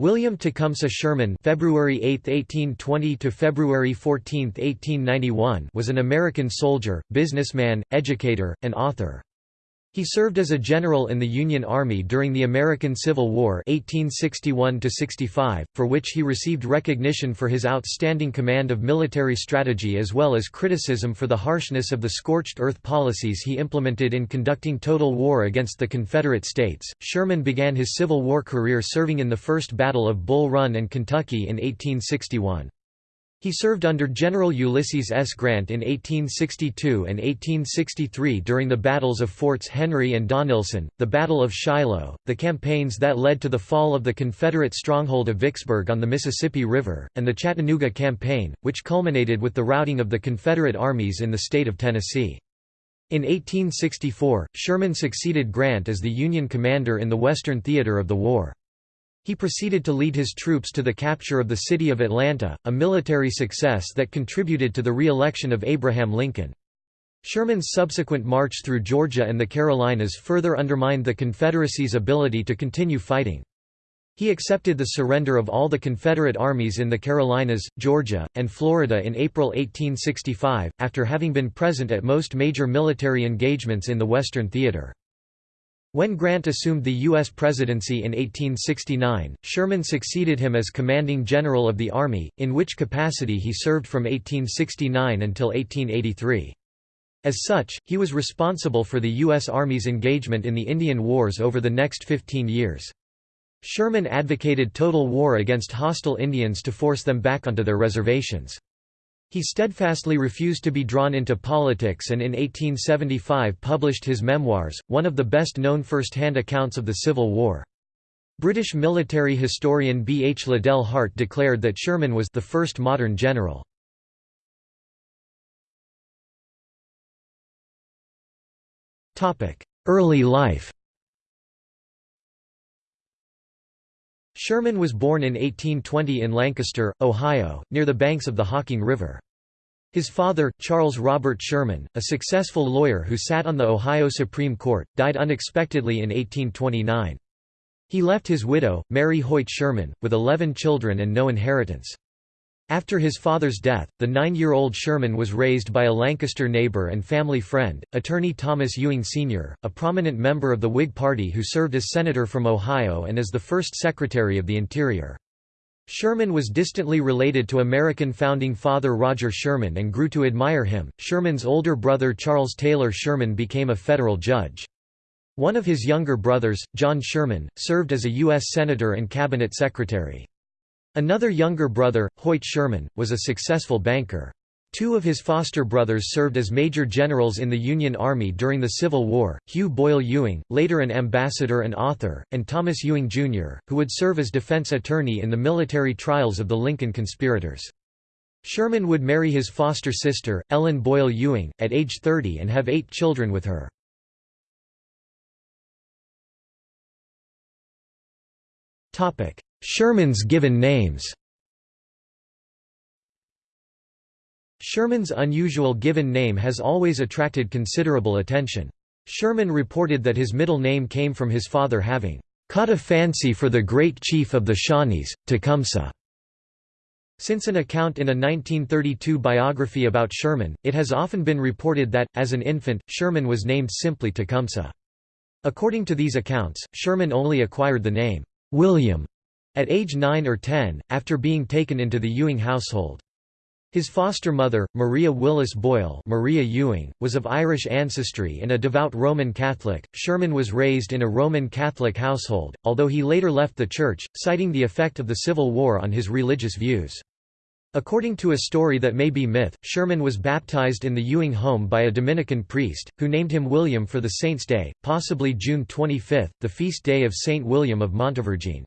William Tecumseh Sherman February 8, 1820 to February 14, 1891 was an American soldier, businessman, educator, and author. He served as a general in the Union Army during the American Civil War 1861 for which he received recognition for his outstanding command of military strategy as well as criticism for the harshness of the scorched earth policies he implemented in conducting total war against the Confederate States. Sherman began his Civil War career serving in the First Battle of Bull Run and Kentucky in 1861. He served under General Ulysses S. Grant in 1862 and 1863 during the battles of Forts Henry and Donelson, the Battle of Shiloh, the campaigns that led to the fall of the Confederate stronghold of Vicksburg on the Mississippi River, and the Chattanooga Campaign, which culminated with the routing of the Confederate armies in the state of Tennessee. In 1864, Sherman succeeded Grant as the Union commander in the Western theater of the war. He proceeded to lead his troops to the capture of the city of Atlanta, a military success that contributed to the re-election of Abraham Lincoln. Sherman's subsequent march through Georgia and the Carolinas further undermined the Confederacy's ability to continue fighting. He accepted the surrender of all the Confederate armies in the Carolinas, Georgia, and Florida in April 1865, after having been present at most major military engagements in the Western Theater. When Grant assumed the U.S. presidency in 1869, Sherman succeeded him as commanding general of the Army, in which capacity he served from 1869 until 1883. As such, he was responsible for the U.S. Army's engagement in the Indian Wars over the next 15 years. Sherman advocated total war against hostile Indians to force them back onto their reservations. He steadfastly refused to be drawn into politics and in 1875 published his memoirs, one of the best-known first-hand accounts of the Civil War. British military historian B. H. Liddell Hart declared that Sherman was the first modern general. Early life Sherman was born in 1820 in Lancaster, Ohio, near the banks of the Hocking River. His father, Charles Robert Sherman, a successful lawyer who sat on the Ohio Supreme Court, died unexpectedly in 1829. He left his widow, Mary Hoyt Sherman, with eleven children and no inheritance. After his father's death, the nine-year-old Sherman was raised by a Lancaster neighbor and family friend, attorney Thomas Ewing Sr., a prominent member of the Whig Party who served as senator from Ohio and as the first Secretary of the Interior. Sherman was distantly related to American founding father Roger Sherman and grew to admire him. Sherman's older brother Charles Taylor Sherman became a federal judge. One of his younger brothers, John Sherman, served as a U.S. Senator and Cabinet Secretary. Another younger brother, Hoyt Sherman, was a successful banker. Two of his foster brothers served as major generals in the Union Army during the Civil War, Hugh Boyle Ewing, later an ambassador and author, and Thomas Ewing, Jr., who would serve as defense attorney in the military trials of the Lincoln conspirators. Sherman would marry his foster sister, Ellen Boyle Ewing, at age 30 and have eight children with her. Sherman's given names Sherman's unusual given name has always attracted considerable attention. Sherman reported that his middle name came from his father having caught a fancy for the great chief of the Shawnees, Tecumseh. Since an account in a 1932 biography about Sherman, it has often been reported that, as an infant, Sherman was named simply Tecumseh. According to these accounts, Sherman only acquired the name, William, at age 9 or 10, after being taken into the Ewing household. His foster mother, Maria Willis Boyle Maria Ewing, was of Irish ancestry and a devout Roman Catholic. Sherman was raised in a Roman Catholic household, although he later left the church, citing the effect of the Civil War on his religious views. According to a story that may be myth, Sherman was baptized in the Ewing home by a Dominican priest, who named him William for the saint's day, possibly June 25, the feast day of Saint William of Montevergine.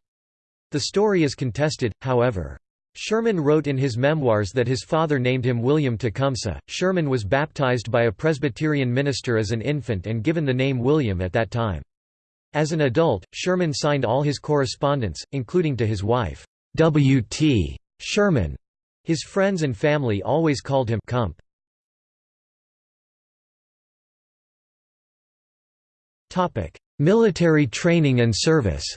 The story is contested, however. Sherman wrote in his memoirs that his father named him William Tecumseh. Sherman was baptized by a Presbyterian minister as an infant and given the name William at that time. As an adult, Sherman signed all his correspondence, including to his wife, W. T. Sherman. His friends and family always called him Cump. Military training and service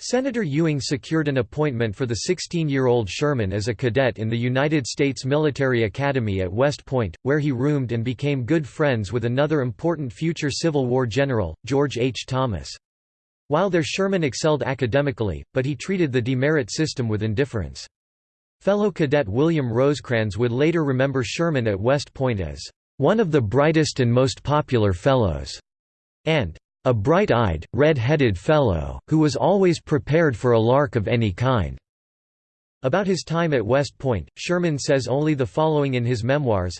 Senator Ewing secured an appointment for the 16-year-old Sherman as a cadet in the United States Military Academy at West Point, where he roomed and became good friends with another important future Civil War general, George H. Thomas. While there Sherman excelled academically, but he treated the demerit system with indifference. Fellow cadet William Rosecrans would later remember Sherman at West Point as, "...one of the brightest and most popular fellows," and a bright-eyed, red-headed fellow, who was always prepared for a lark of any kind." About his time at West Point, Sherman says only the following in his memoirs,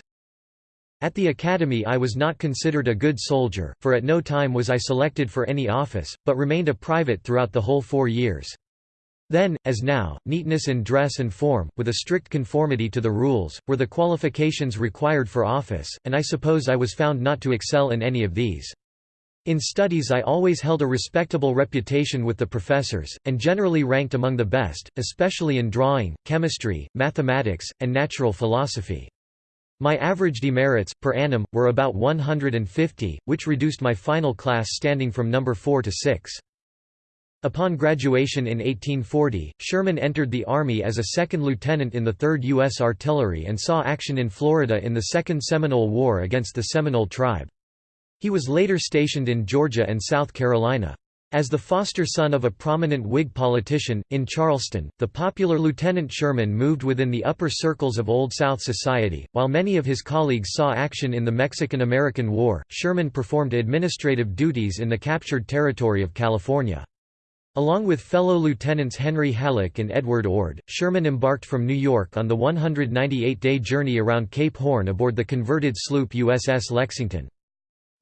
At the academy I was not considered a good soldier, for at no time was I selected for any office, but remained a private throughout the whole four years. Then, as now, neatness in dress and form, with a strict conformity to the rules, were the qualifications required for office, and I suppose I was found not to excel in any of these. In studies I always held a respectable reputation with the professors, and generally ranked among the best, especially in drawing, chemistry, mathematics, and natural philosophy. My average demerits, per annum, were about 150, which reduced my final class standing from number 4 to 6. Upon graduation in 1840, Sherman entered the Army as a second lieutenant in the 3rd U.S. Artillery and saw action in Florida in the Second Seminole War against the Seminole tribe. He was later stationed in Georgia and South Carolina. As the foster son of a prominent Whig politician, in Charleston, the popular Lieutenant Sherman moved within the upper circles of Old South society. While many of his colleagues saw action in the Mexican American War, Sherman performed administrative duties in the captured territory of California. Along with fellow lieutenants Henry Halleck and Edward Ord, Sherman embarked from New York on the 198-day journey around Cape Horn aboard the converted sloop USS Lexington.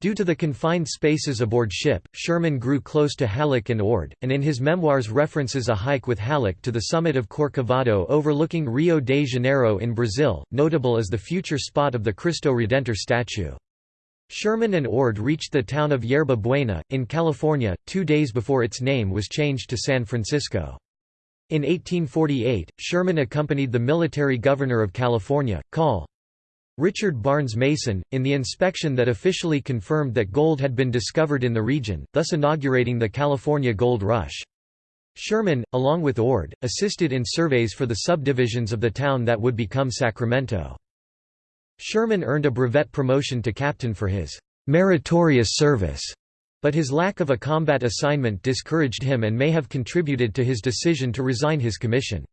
Due to the confined spaces aboard ship, Sherman grew close to Halleck and Ord, and in his memoirs references a hike with Halleck to the summit of Corcovado overlooking Rio de Janeiro in Brazil, notable as the future spot of the Cristo Redentor statue. Sherman and Ord reached the town of Yerba Buena, in California, two days before its name was changed to San Francisco. In 1848, Sherman accompanied the military governor of California, Col. Richard Barnes Mason, in the inspection that officially confirmed that gold had been discovered in the region, thus inaugurating the California Gold Rush. Sherman, along with Ord, assisted in surveys for the subdivisions of the town that would become Sacramento. Sherman earned a brevet promotion to captain for his meritorious service, but his lack of a combat assignment discouraged him and may have contributed to his decision to resign his commission.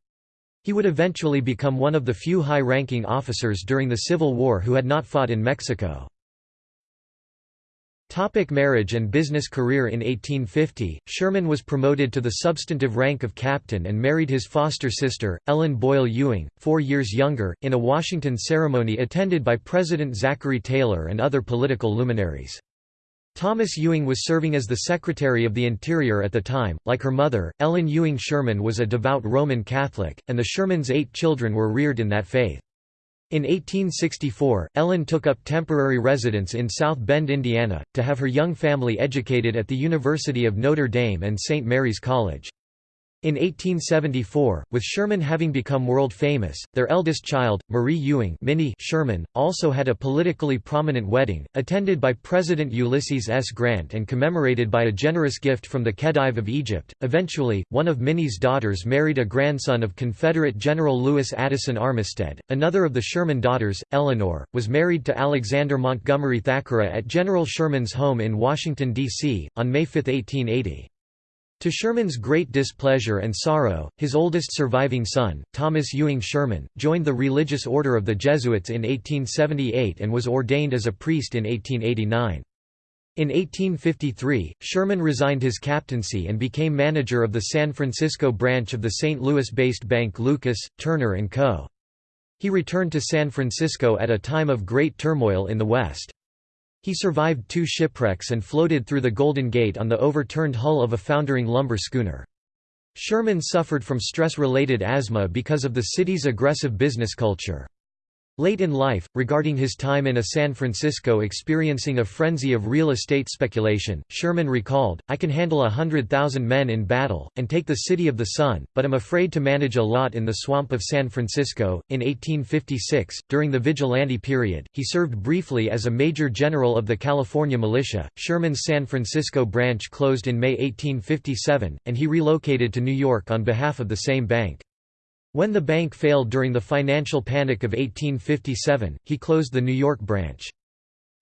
He would eventually become one of the few high-ranking officers during the Civil War who had not fought in Mexico. Topic marriage and business career In 1850, Sherman was promoted to the substantive rank of captain and married his foster sister, Ellen Boyle Ewing, four years younger, in a Washington ceremony attended by President Zachary Taylor and other political luminaries. Thomas Ewing was serving as the Secretary of the Interior at the time. Like her mother, Ellen Ewing Sherman was a devout Roman Catholic, and the Shermans' eight children were reared in that faith. In 1864, Ellen took up temporary residence in South Bend, Indiana, to have her young family educated at the University of Notre Dame and St. Mary's College. In 1874, with Sherman having become world famous, their eldest child, Marie Ewing Minnie Sherman, also had a politically prominent wedding, attended by President Ulysses S. Grant and commemorated by a generous gift from the Khedive of Egypt. Eventually, one of Minnie's daughters married a grandson of Confederate General Lewis Addison Armistead. Another of the Sherman daughters, Eleanor, was married to Alexander Montgomery Thackara at General Sherman's home in Washington, D.C., on May 5, 1880. To Sherman's great displeasure and sorrow, his oldest surviving son, Thomas Ewing Sherman, joined the religious order of the Jesuits in 1878 and was ordained as a priest in 1889. In 1853, Sherman resigned his captaincy and became manager of the San Francisco branch of the St. Louis-based bank Lucas, Turner & Co. He returned to San Francisco at a time of great turmoil in the West. He survived two shipwrecks and floated through the Golden Gate on the overturned hull of a foundering lumber schooner. Sherman suffered from stress-related asthma because of the city's aggressive business culture. Late in life, regarding his time in a San Francisco experiencing a frenzy of real estate speculation, Sherman recalled, I can handle a hundred thousand men in battle, and take the City of the Sun, but am afraid to manage a lot in the swamp of San Francisco. In 1856, during the Vigilante period, he served briefly as a major general of the California militia. Sherman's San Francisco branch closed in May 1857, and he relocated to New York on behalf of the same bank. When the bank failed during the financial panic of 1857, he closed the New York branch.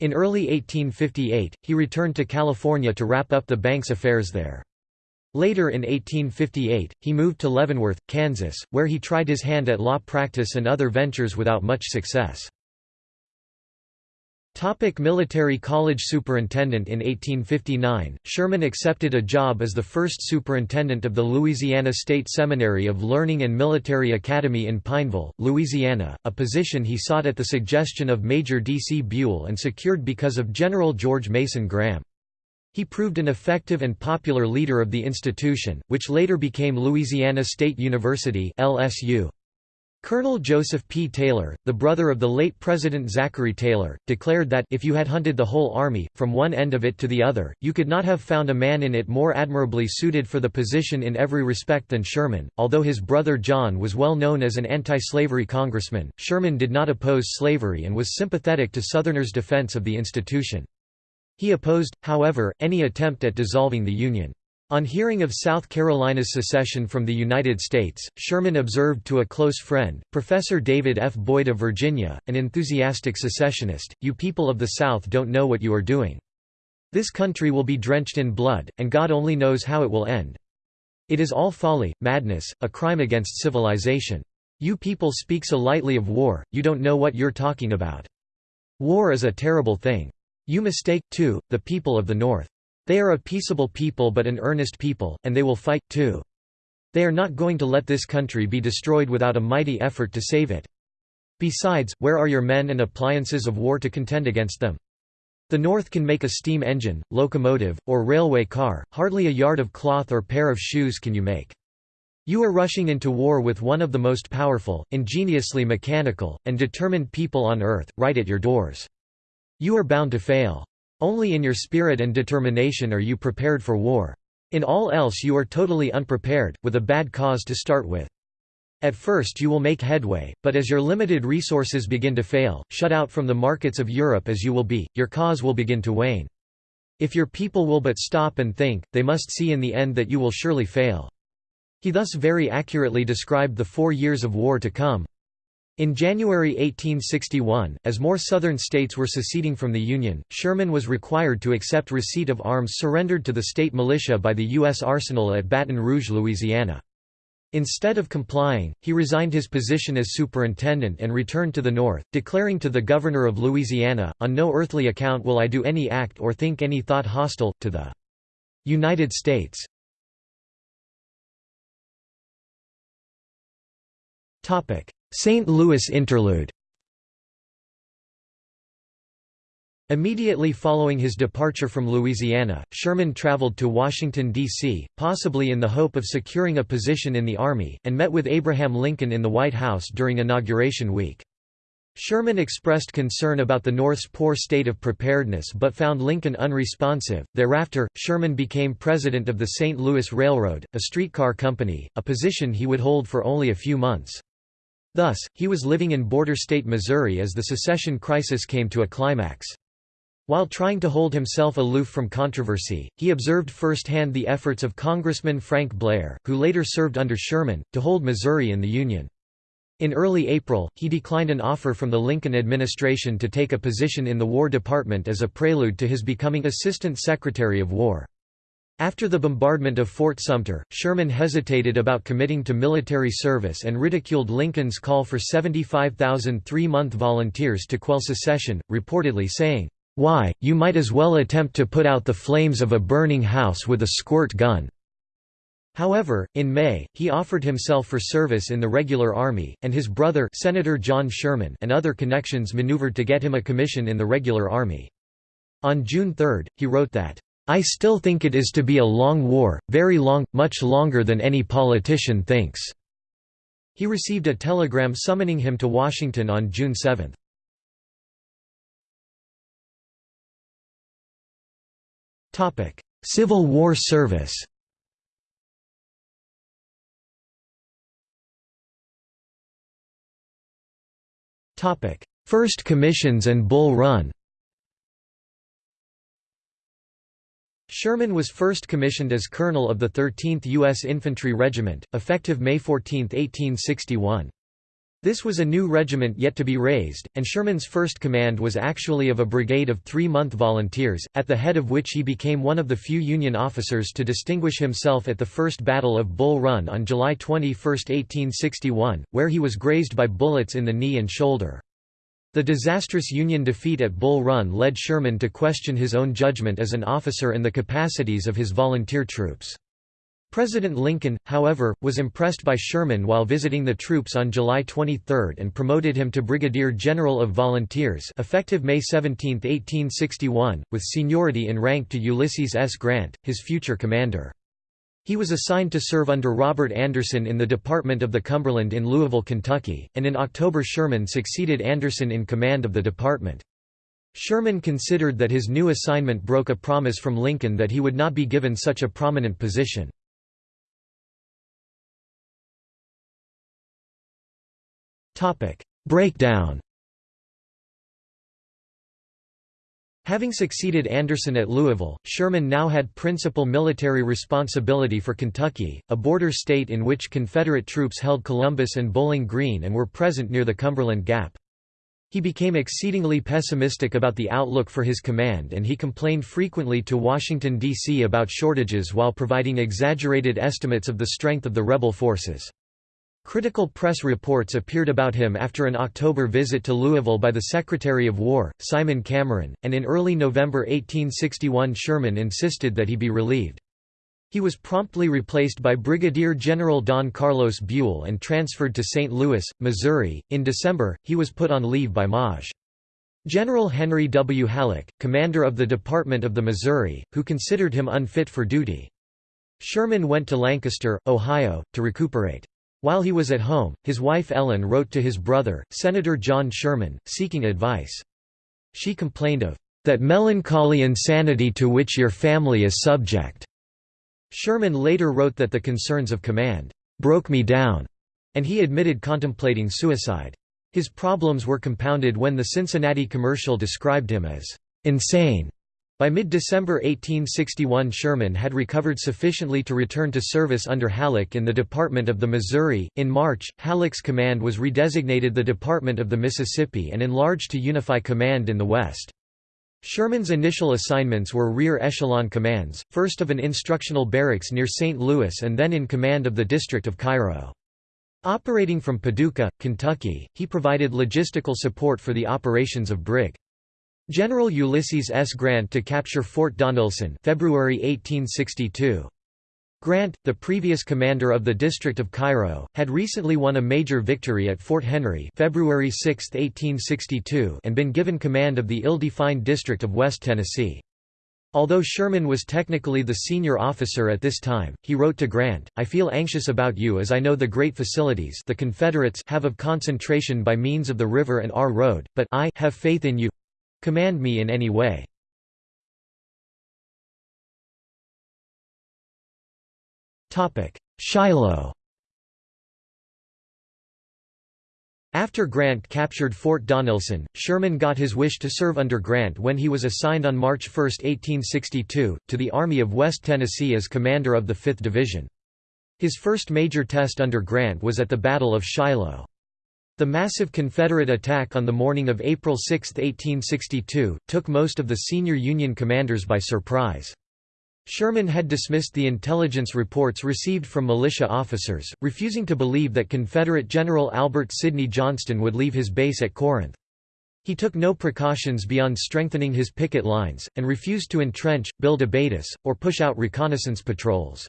In early 1858, he returned to California to wrap up the bank's affairs there. Later in 1858, he moved to Leavenworth, Kansas, where he tried his hand at law practice and other ventures without much success. Topic military college superintendent In 1859, Sherman accepted a job as the first superintendent of the Louisiana State Seminary of Learning and Military Academy in Pineville, Louisiana, a position he sought at the suggestion of Major D. C. Buell and secured because of General George Mason Graham. He proved an effective and popular leader of the institution, which later became Louisiana State University LSU. Colonel Joseph P. Taylor, the brother of the late President Zachary Taylor, declared that if you had hunted the whole army, from one end of it to the other, you could not have found a man in it more admirably suited for the position in every respect than Sherman. Although his brother John was well known as an anti-slavery congressman, Sherman did not oppose slavery and was sympathetic to Southerners' defense of the institution. He opposed, however, any attempt at dissolving the Union. On hearing of South Carolina's secession from the United States, Sherman observed to a close friend, Professor David F. Boyd of Virginia, an enthusiastic secessionist, You people of the South don't know what you are doing. This country will be drenched in blood, and God only knows how it will end. It is all folly, madness, a crime against civilization. You people speak so lightly of war, you don't know what you're talking about. War is a terrible thing. You mistake, too, the people of the North. They are a peaceable people but an earnest people, and they will fight, too. They are not going to let this country be destroyed without a mighty effort to save it. Besides, where are your men and appliances of war to contend against them? The North can make a steam engine, locomotive, or railway car, hardly a yard of cloth or pair of shoes can you make. You are rushing into war with one of the most powerful, ingeniously mechanical, and determined people on earth, right at your doors. You are bound to fail. Only in your spirit and determination are you prepared for war. In all else you are totally unprepared, with a bad cause to start with. At first you will make headway, but as your limited resources begin to fail, shut out from the markets of Europe as you will be, your cause will begin to wane. If your people will but stop and think, they must see in the end that you will surely fail. He thus very accurately described the four years of war to come. In January 1861, as more Southern states were seceding from the Union, Sherman was required to accept receipt of arms surrendered to the state militia by the U.S. arsenal at Baton Rouge, Louisiana. Instead of complying, he resigned his position as superintendent and returned to the North, declaring to the governor of Louisiana, On no earthly account will I do any act or think any thought hostile, to the United States. St. Louis interlude Immediately following his departure from Louisiana, Sherman traveled to Washington, D.C., possibly in the hope of securing a position in the Army, and met with Abraham Lincoln in the White House during Inauguration Week. Sherman expressed concern about the North's poor state of preparedness but found Lincoln unresponsive. Thereafter, Sherman became president of the St. Louis Railroad, a streetcar company, a position he would hold for only a few months. Thus, he was living in border state Missouri as the secession crisis came to a climax. While trying to hold himself aloof from controversy, he observed firsthand the efforts of Congressman Frank Blair, who later served under Sherman, to hold Missouri in the Union. In early April, he declined an offer from the Lincoln administration to take a position in the War Department as a prelude to his becoming Assistant Secretary of War. After the bombardment of Fort Sumter, Sherman hesitated about committing to military service and ridiculed Lincoln's call for 75,000 three-month volunteers to quell secession, reportedly saying, "'Why, you might as well attempt to put out the flames of a burning house with a squirt gun.'" However, in May, he offered himself for service in the regular army, and his brother Senator John Sherman and other connections maneuvered to get him a commission in the regular army. On June 3, he wrote that, I still think it is to be a long war, very long, much longer than any politician thinks." He received a telegram summoning him to Washington on June 7. Civil War service First commissions and Bull Run Sherman was first commissioned as colonel of the 13th U.S. Infantry Regiment, effective May 14, 1861. This was a new regiment yet to be raised, and Sherman's first command was actually of a brigade of three-month volunteers, at the head of which he became one of the few Union officers to distinguish himself at the First Battle of Bull Run on July 21, 1861, where he was grazed by bullets in the knee and shoulder. The disastrous Union defeat at Bull Run led Sherman to question his own judgment as an officer and the capacities of his volunteer troops. President Lincoln, however, was impressed by Sherman while visiting the troops on July 23 and promoted him to Brigadier General of Volunteers effective May 17, 1861, with seniority in rank to Ulysses S. Grant, his future commander. He was assigned to serve under Robert Anderson in the Department of the Cumberland in Louisville, Kentucky, and in October Sherman succeeded Anderson in command of the department. Sherman considered that his new assignment broke a promise from Lincoln that he would not be given such a prominent position. Breakdown Having succeeded Anderson at Louisville, Sherman now had principal military responsibility for Kentucky, a border state in which Confederate troops held Columbus and Bowling Green and were present near the Cumberland Gap. He became exceedingly pessimistic about the outlook for his command and he complained frequently to Washington, D.C. about shortages while providing exaggerated estimates of the strength of the rebel forces. Critical press reports appeared about him after an October visit to Louisville by the Secretary of War, Simon Cameron, and in early November 1861 Sherman insisted that he be relieved. He was promptly replaced by Brigadier General Don Carlos Buell and transferred to St. Louis, Missouri. In December, he was put on leave by Maj. General Henry W. Halleck, commander of the Department of the Missouri, who considered him unfit for duty. Sherman went to Lancaster, Ohio, to recuperate. While he was at home, his wife Ellen wrote to his brother, Senator John Sherman, seeking advice. She complained of that melancholy insanity to which your family is subject. Sherman later wrote that the concerns of command broke me down, and he admitted contemplating suicide. His problems were compounded when the Cincinnati commercial described him as insane by mid-December 1861 Sherman had recovered sufficiently to return to service under Halleck in the Department of the Missouri. In March, Halleck's command was redesignated the Department of the Mississippi and enlarged to unify command in the West. Sherman's initial assignments were rear echelon commands, first of an instructional barracks near St. Louis and then in command of the District of Cairo. Operating from Paducah, Kentucky, he provided logistical support for the operations of Brig. General Ulysses S. Grant to capture Fort Donelson February 1862. Grant, the previous commander of the District of Cairo, had recently won a major victory at Fort Henry February 6, 1862 and been given command of the ill-defined district of West Tennessee. Although Sherman was technically the senior officer at this time, he wrote to Grant, I feel anxious about you as I know the great facilities the Confederates have of concentration by means of the river and our road, but I have faith in you Command me in any way. Shiloh After Grant captured Fort Donelson, Sherman got his wish to serve under Grant when he was assigned on March 1, 1862, to the Army of West Tennessee as commander of the 5th Division. His first major test under Grant was at the Battle of Shiloh. The massive Confederate attack on the morning of April 6, 1862, took most of the senior Union commanders by surprise. Sherman had dismissed the intelligence reports received from militia officers, refusing to believe that Confederate General Albert Sidney Johnston would leave his base at Corinth. He took no precautions beyond strengthening his picket lines, and refused to entrench, build abatis, or push out reconnaissance patrols.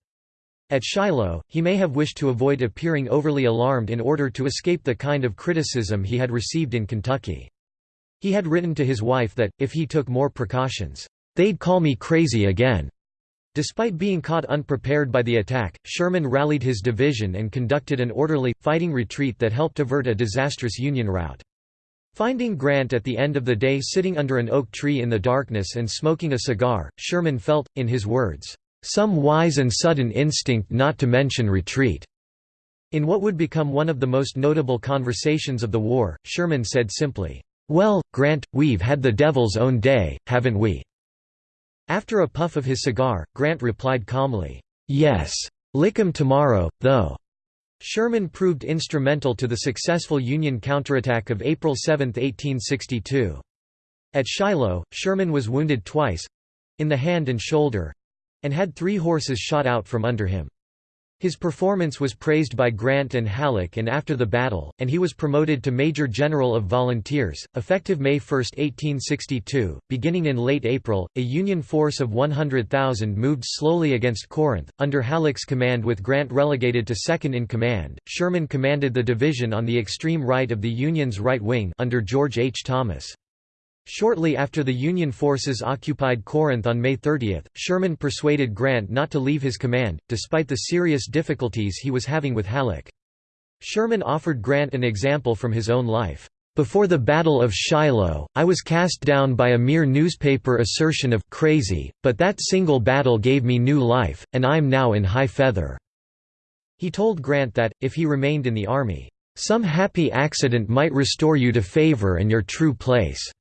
At Shiloh, he may have wished to avoid appearing overly alarmed in order to escape the kind of criticism he had received in Kentucky. He had written to his wife that, if he took more precautions, "'they'd call me crazy again'". Despite being caught unprepared by the attack, Sherman rallied his division and conducted an orderly, fighting retreat that helped avert a disastrous Union rout. Finding Grant at the end of the day sitting under an oak tree in the darkness and smoking a cigar, Sherman felt, in his words, "...some wise and sudden instinct not to mention retreat." In what would become one of the most notable conversations of the war, Sherman said simply, "'Well, Grant, we've had the devil's own day, haven't we?' After a puff of his cigar, Grant replied calmly, "'Yes. Lick 'em tomorrow, though.'" Sherman proved instrumental to the successful Union counterattack of April 7, 1862. At Shiloh, Sherman was wounded twice—in the hand and shoulder—and had three horses shot out from under him. His performance was praised by Grant and Halleck and after the battle, and he was promoted to Major General of Volunteers, effective May 1, 1862. Beginning in late April, a Union force of 100,000 moved slowly against Corinth, under Halleck's command with Grant relegated to second in command. Sherman commanded the division on the extreme right of the Union's right wing under George H. Thomas. Shortly after the Union forces occupied Corinth on May 30, Sherman persuaded Grant not to leave his command, despite the serious difficulties he was having with Halleck. Sherman offered Grant an example from his own life. Before the Battle of Shiloh, I was cast down by a mere newspaper assertion of crazy, but that single battle gave me new life, and I'm now in high feather." He told Grant that, if he remained in the army, "...some happy accident might restore you to favor and your true place."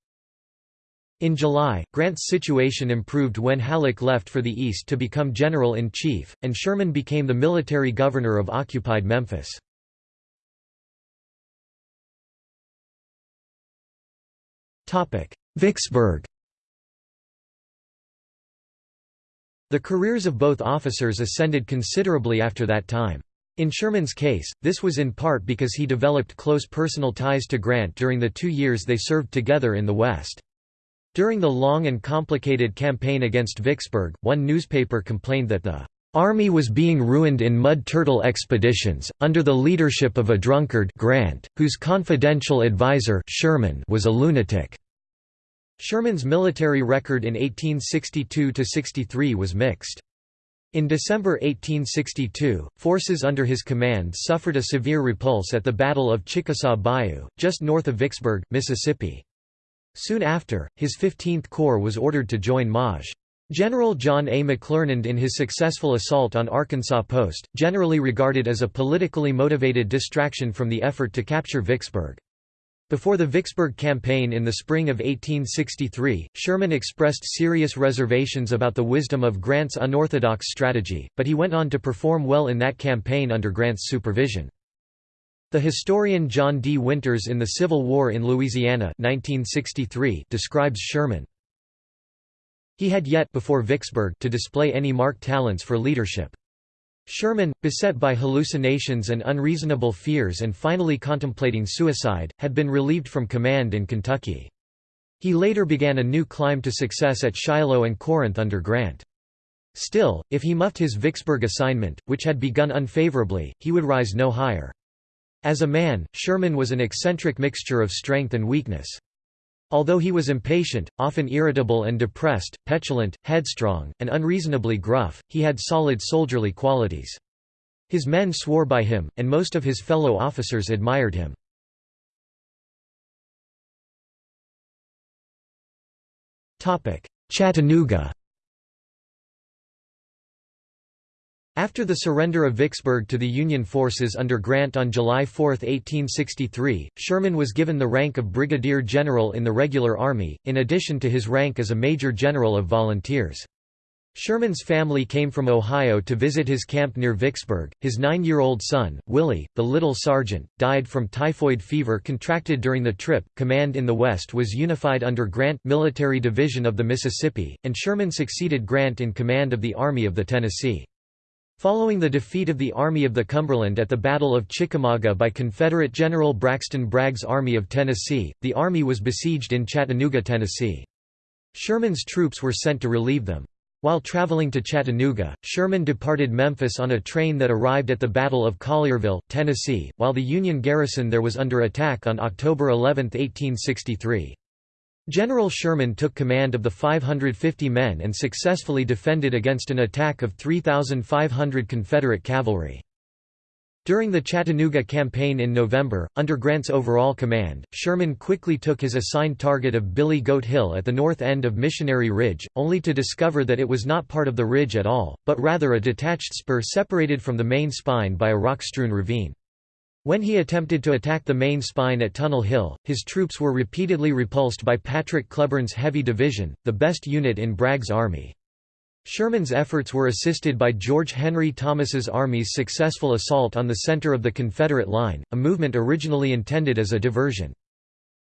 In July, Grant's situation improved when Halleck left for the east to become general-in-chief, and Sherman became the military governor of occupied Memphis. Vicksburg The careers of both officers ascended considerably after that time. In Sherman's case, this was in part because he developed close personal ties to Grant during the two years they served together in the West. During the long and complicated campaign against Vicksburg, one newspaper complained that the Army was being ruined in mud turtle expeditions, under the leadership of a drunkard Grant, whose confidential advisor Sherman was a lunatic. Sherman's military record in 1862–63 was mixed. In December 1862, forces under his command suffered a severe repulse at the Battle of Chickasaw Bayou, just north of Vicksburg, Mississippi. Soon after, his 15th Corps was ordered to join Maj. General John A. McClernand in his successful assault on Arkansas Post, generally regarded as a politically motivated distraction from the effort to capture Vicksburg. Before the Vicksburg campaign in the spring of 1863, Sherman expressed serious reservations about the wisdom of Grant's unorthodox strategy, but he went on to perform well in that campaign under Grant's supervision. The historian John D. Winters in The Civil War in Louisiana 1963 describes Sherman. He had yet before Vicksburg to display any marked talents for leadership. Sherman, beset by hallucinations and unreasonable fears and finally contemplating suicide, had been relieved from command in Kentucky. He later began a new climb to success at Shiloh and Corinth under Grant. Still, if he muffed his Vicksburg assignment, which had begun unfavorably, he would rise no higher. As a man, Sherman was an eccentric mixture of strength and weakness. Although he was impatient, often irritable and depressed, petulant, headstrong, and unreasonably gruff, he had solid soldierly qualities. His men swore by him, and most of his fellow officers admired him. Chattanooga After the surrender of Vicksburg to the Union forces under Grant on July 4, 1863, Sherman was given the rank of brigadier general in the regular army, in addition to his rank as a major general of volunteers. Sherman's family came from Ohio to visit his camp near Vicksburg. His nine-year-old son, Willie, the little sergeant, died from typhoid fever contracted during the trip. Command in the West was unified under Grant Military Division of the Mississippi, and Sherman succeeded Grant in command of the Army of the Tennessee. Following the defeat of the Army of the Cumberland at the Battle of Chickamauga by Confederate General Braxton Bragg's Army of Tennessee, the Army was besieged in Chattanooga, Tennessee. Sherman's troops were sent to relieve them. While traveling to Chattanooga, Sherman departed Memphis on a train that arrived at the Battle of Collierville, Tennessee, while the Union garrison there was under attack on October 11, 1863. General Sherman took command of the 550 men and successfully defended against an attack of 3,500 Confederate cavalry. During the Chattanooga campaign in November, under Grant's overall command, Sherman quickly took his assigned target of Billy Goat Hill at the north end of Missionary Ridge, only to discover that it was not part of the ridge at all, but rather a detached spur separated from the main spine by a rock-strewn ravine. When he attempted to attack the main spine at Tunnel Hill, his troops were repeatedly repulsed by Patrick Cleburne's Heavy Division, the best unit in Bragg's army. Sherman's efforts were assisted by George Henry Thomas's army's successful assault on the center of the Confederate line, a movement originally intended as a diversion.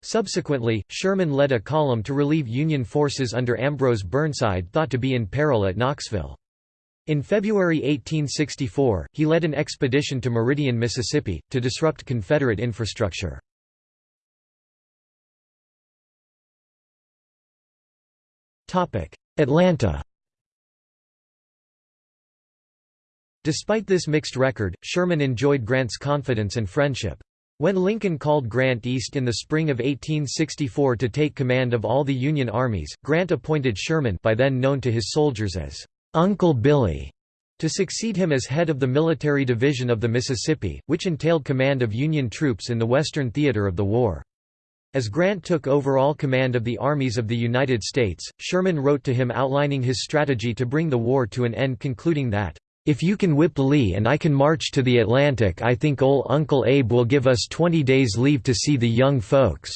Subsequently, Sherman led a column to relieve Union forces under Ambrose Burnside thought to be in peril at Knoxville. In February 1864, he led an expedition to Meridian, Mississippi, to disrupt Confederate infrastructure. Atlanta Despite this mixed record, Sherman enjoyed Grant's confidence and friendship. When Lincoln called Grant east in the spring of 1864 to take command of all the Union armies, Grant appointed Sherman by then known to his soldiers as Uncle Billy to succeed him as head of the Military Division of the Mississippi, which entailed command of Union troops in the western theater of the war. As Grant took overall command of the armies of the United States, Sherman wrote to him outlining his strategy to bring the war to an end concluding that, if you can whip Lee and I can march to the Atlantic I think ol' Uncle Abe will give us 20 days leave to see the young folks."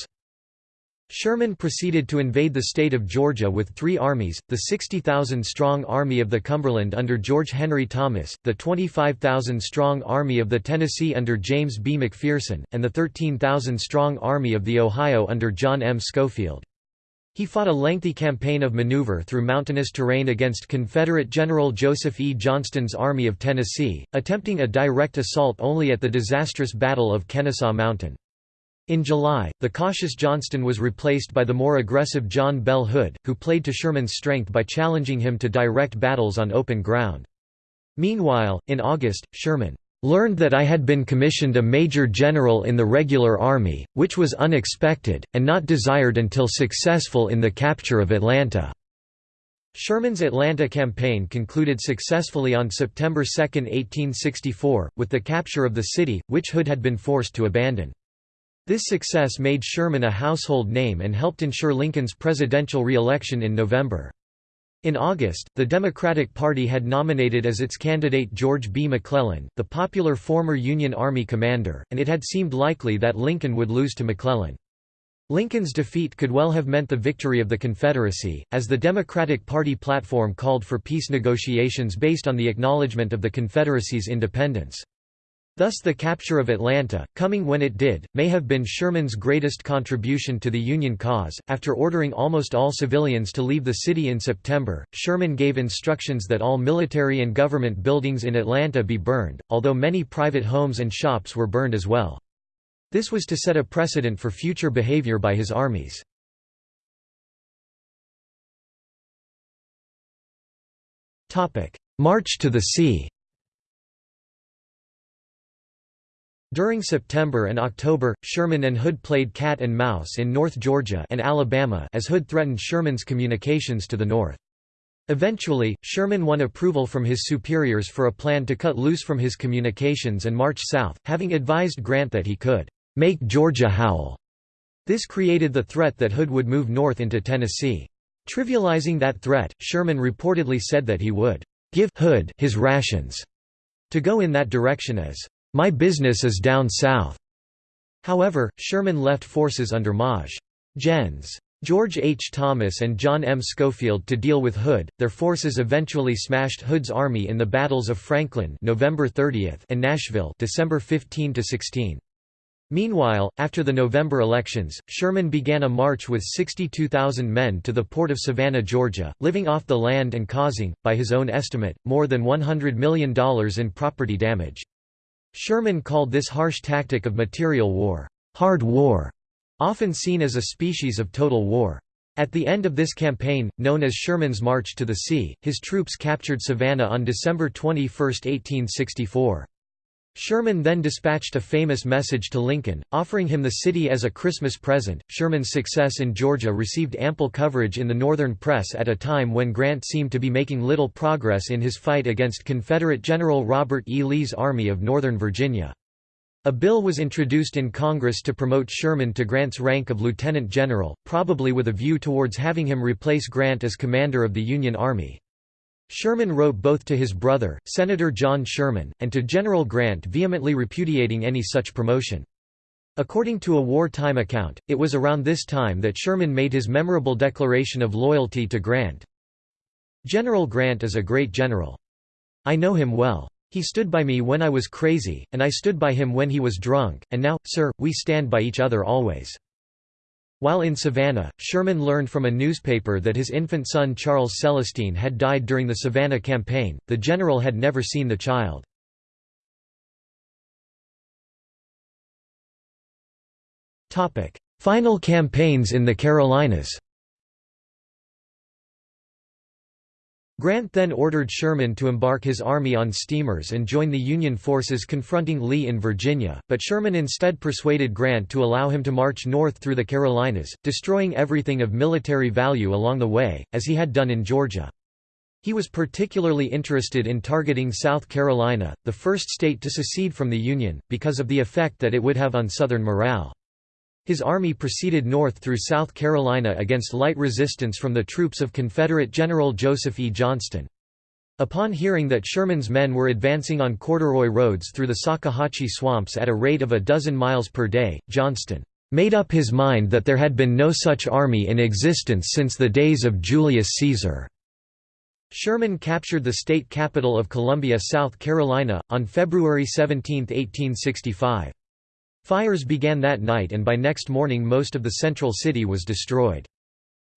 Sherman proceeded to invade the state of Georgia with three armies, the 60,000-strong Army of the Cumberland under George Henry Thomas, the 25,000-strong Army of the Tennessee under James B. McPherson, and the 13,000-strong Army of the Ohio under John M. Schofield. He fought a lengthy campaign of maneuver through mountainous terrain against Confederate General Joseph E. Johnston's Army of Tennessee, attempting a direct assault only at the disastrous Battle of Kennesaw Mountain. In July, the cautious Johnston was replaced by the more aggressive John Bell Hood, who played to Sherman's strength by challenging him to direct battles on open ground. Meanwhile, in August, Sherman learned that I had been commissioned a major general in the regular army, which was unexpected, and not desired until successful in the capture of Atlanta." Sherman's Atlanta campaign concluded successfully on September 2, 1864, with the capture of the city, which Hood had been forced to abandon. This success made Sherman a household name and helped ensure Lincoln's presidential re-election in November. In August, the Democratic Party had nominated as its candidate George B. McClellan, the popular former Union Army commander, and it had seemed likely that Lincoln would lose to McClellan. Lincoln's defeat could well have meant the victory of the Confederacy, as the Democratic Party platform called for peace negotiations based on the acknowledgement of the Confederacy's independence. Thus the capture of Atlanta, coming when it did, may have been Sherman's greatest contribution to the Union cause. After ordering almost all civilians to leave the city in September, Sherman gave instructions that all military and government buildings in Atlanta be burned, although many private homes and shops were burned as well. This was to set a precedent for future behavior by his armies. March to the sea During September and October, Sherman and Hood played cat and mouse in North Georgia and Alabama as Hood threatened Sherman's communications to the north. Eventually, Sherman won approval from his superiors for a plan to cut loose from his communications and march south, having advised Grant that he could make Georgia howl. This created the threat that Hood would move north into Tennessee. Trivializing that threat, Sherman reportedly said that he would give Hood his rations to go in that direction as my business is down south." However, Sherman left forces under Maj. Gens. George H. Thomas and John M. Schofield to deal with Hood. Their forces eventually smashed Hood's army in the battles of Franklin November 30 and Nashville December 15 to 16. Meanwhile, after the November elections, Sherman began a march with 62,000 men to the port of Savannah, Georgia, living off the land and causing, by his own estimate, more than $100 million in property damage. Sherman called this harsh tactic of material war, hard war, often seen as a species of total war. At the end of this campaign, known as Sherman's March to the Sea, his troops captured Savannah on December 21, 1864. Sherman then dispatched a famous message to Lincoln, offering him the city as a Christmas present. Sherman's success in Georgia received ample coverage in the Northern press at a time when Grant seemed to be making little progress in his fight against Confederate General Robert E. Lee's Army of Northern Virginia. A bill was introduced in Congress to promote Sherman to Grant's rank of lieutenant general, probably with a view towards having him replace Grant as commander of the Union Army. Sherman wrote both to his brother, Senator John Sherman, and to General Grant vehemently repudiating any such promotion. According to a wartime account, it was around this time that Sherman made his memorable declaration of loyalty to Grant. General Grant is a great general. I know him well. He stood by me when I was crazy, and I stood by him when he was drunk, and now, sir, we stand by each other always. While in Savannah, Sherman learned from a newspaper that his infant son Charles Celestine had died during the Savannah campaign. The general had never seen the child. Topic: Final campaigns in the Carolinas. Grant then ordered Sherman to embark his army on steamers and join the Union forces confronting Lee in Virginia, but Sherman instead persuaded Grant to allow him to march north through the Carolinas, destroying everything of military value along the way, as he had done in Georgia. He was particularly interested in targeting South Carolina, the first state to secede from the Union, because of the effect that it would have on Southern morale. His army proceeded north through South Carolina against light resistance from the troops of Confederate General Joseph E. Johnston. Upon hearing that Sherman's men were advancing on corduroy roads through the Salkehatchie swamps at a rate of a dozen miles per day, Johnston made up his mind that there had been no such army in existence since the days of Julius Caesar. Sherman captured the state capital of Columbia, South Carolina, on February 17, 1865. Fires began that night and by next morning most of the central city was destroyed.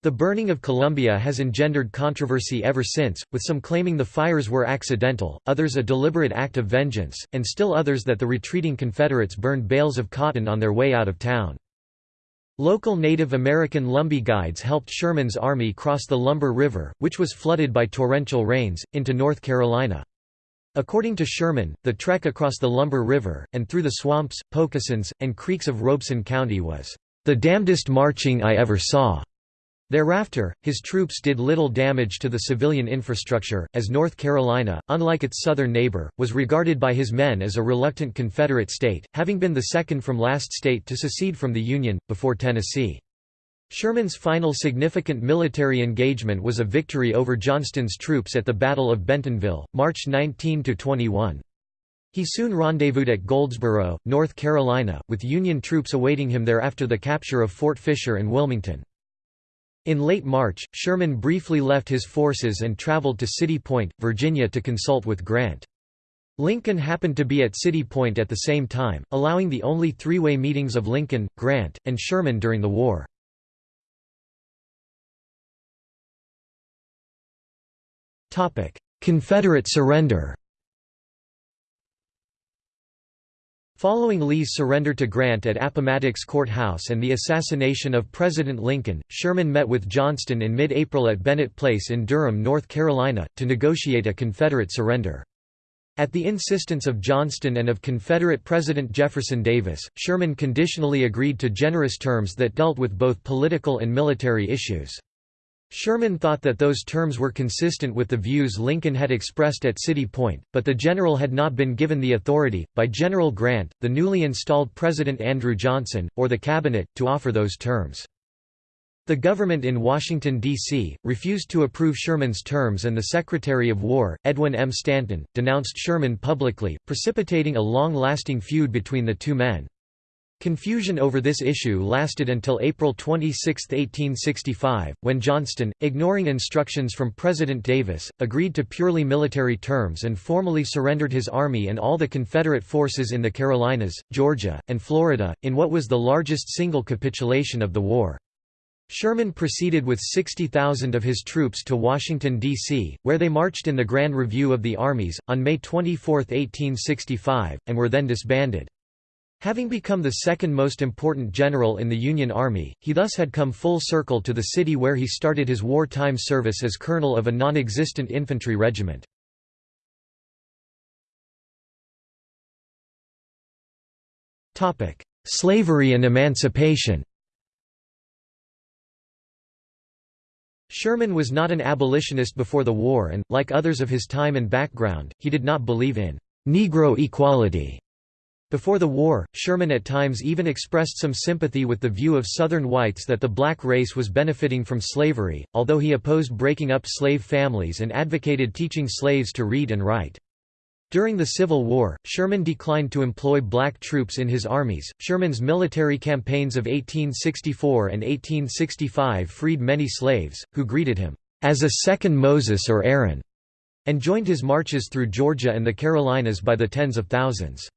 The burning of Columbia has engendered controversy ever since, with some claiming the fires were accidental, others a deliberate act of vengeance, and still others that the retreating Confederates burned bales of cotton on their way out of town. Local Native American Lumbee guides helped Sherman's army cross the Lumber River, which was flooded by torrential rains, into North Carolina. According to Sherman, the trek across the Lumber River, and through the swamps, pocosins, and creeks of Robeson County was, "...the damnedest marching I ever saw." Thereafter, his troops did little damage to the civilian infrastructure, as North Carolina, unlike its southern neighbor, was regarded by his men as a reluctant Confederate state, having been the second from last state to secede from the Union, before Tennessee. Sherman's final significant military engagement was a victory over Johnston's troops at the Battle of Bentonville, March 19–21. He soon rendezvoused at Goldsboro, North Carolina, with Union troops awaiting him there after the capture of Fort Fisher and Wilmington. In late March, Sherman briefly left his forces and traveled to City Point, Virginia to consult with Grant. Lincoln happened to be at City Point at the same time, allowing the only three-way meetings of Lincoln, Grant, and Sherman during the war. Confederate surrender Following Lee's surrender to Grant at Appomattox Courthouse and the assassination of President Lincoln, Sherman met with Johnston in mid-April at Bennett Place in Durham, North Carolina, to negotiate a Confederate surrender. At the insistence of Johnston and of Confederate President Jefferson Davis, Sherman conditionally agreed to generous terms that dealt with both political and military issues. Sherman thought that those terms were consistent with the views Lincoln had expressed at City Point, but the general had not been given the authority, by General Grant, the newly installed President Andrew Johnson, or the Cabinet, to offer those terms. The government in Washington, D.C., refused to approve Sherman's terms and the Secretary of War, Edwin M. Stanton, denounced Sherman publicly, precipitating a long-lasting feud between the two men. Confusion over this issue lasted until April 26, 1865, when Johnston, ignoring instructions from President Davis, agreed to purely military terms and formally surrendered his army and all the Confederate forces in the Carolinas, Georgia, and Florida, in what was the largest single capitulation of the war. Sherman proceeded with 60,000 of his troops to Washington, D.C., where they marched in the Grand Review of the Armies, on May 24, 1865, and were then disbanded. Having become the second most important general in the Union Army, he thus had come full circle to the city where he started his wartime service as colonel of a non-existent infantry regiment. Slavery and emancipation Sherman was not an abolitionist before the war and, like others of his time and background, he did not believe in «Negro equality». Before the war, Sherman at times even expressed some sympathy with the view of Southern whites that the black race was benefiting from slavery, although he opposed breaking up slave families and advocated teaching slaves to read and write. During the Civil War, Sherman declined to employ black troops in his armies. Sherman's military campaigns of 1864 and 1865 freed many slaves, who greeted him as a second Moses or Aaron, and joined his marches through Georgia and the Carolinas by the tens of thousands.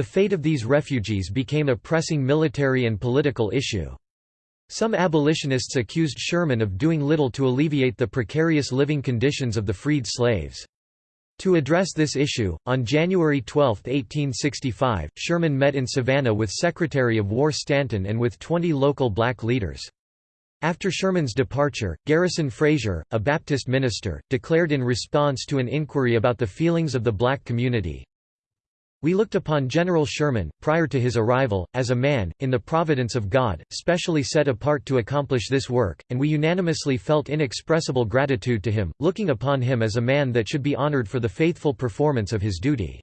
The fate of these refugees became a pressing military and political issue. Some abolitionists accused Sherman of doing little to alleviate the precarious living conditions of the freed slaves. To address this issue, on January 12, 1865, Sherman met in Savannah with Secretary of War Stanton and with 20 local black leaders. After Sherman's departure, Garrison Frazier, a Baptist minister, declared in response to an inquiry about the feelings of the black community, we looked upon General Sherman, prior to his arrival, as a man, in the providence of God, specially set apart to accomplish this work, and we unanimously felt inexpressible gratitude to him, looking upon him as a man that should be honored for the faithful performance of his duty.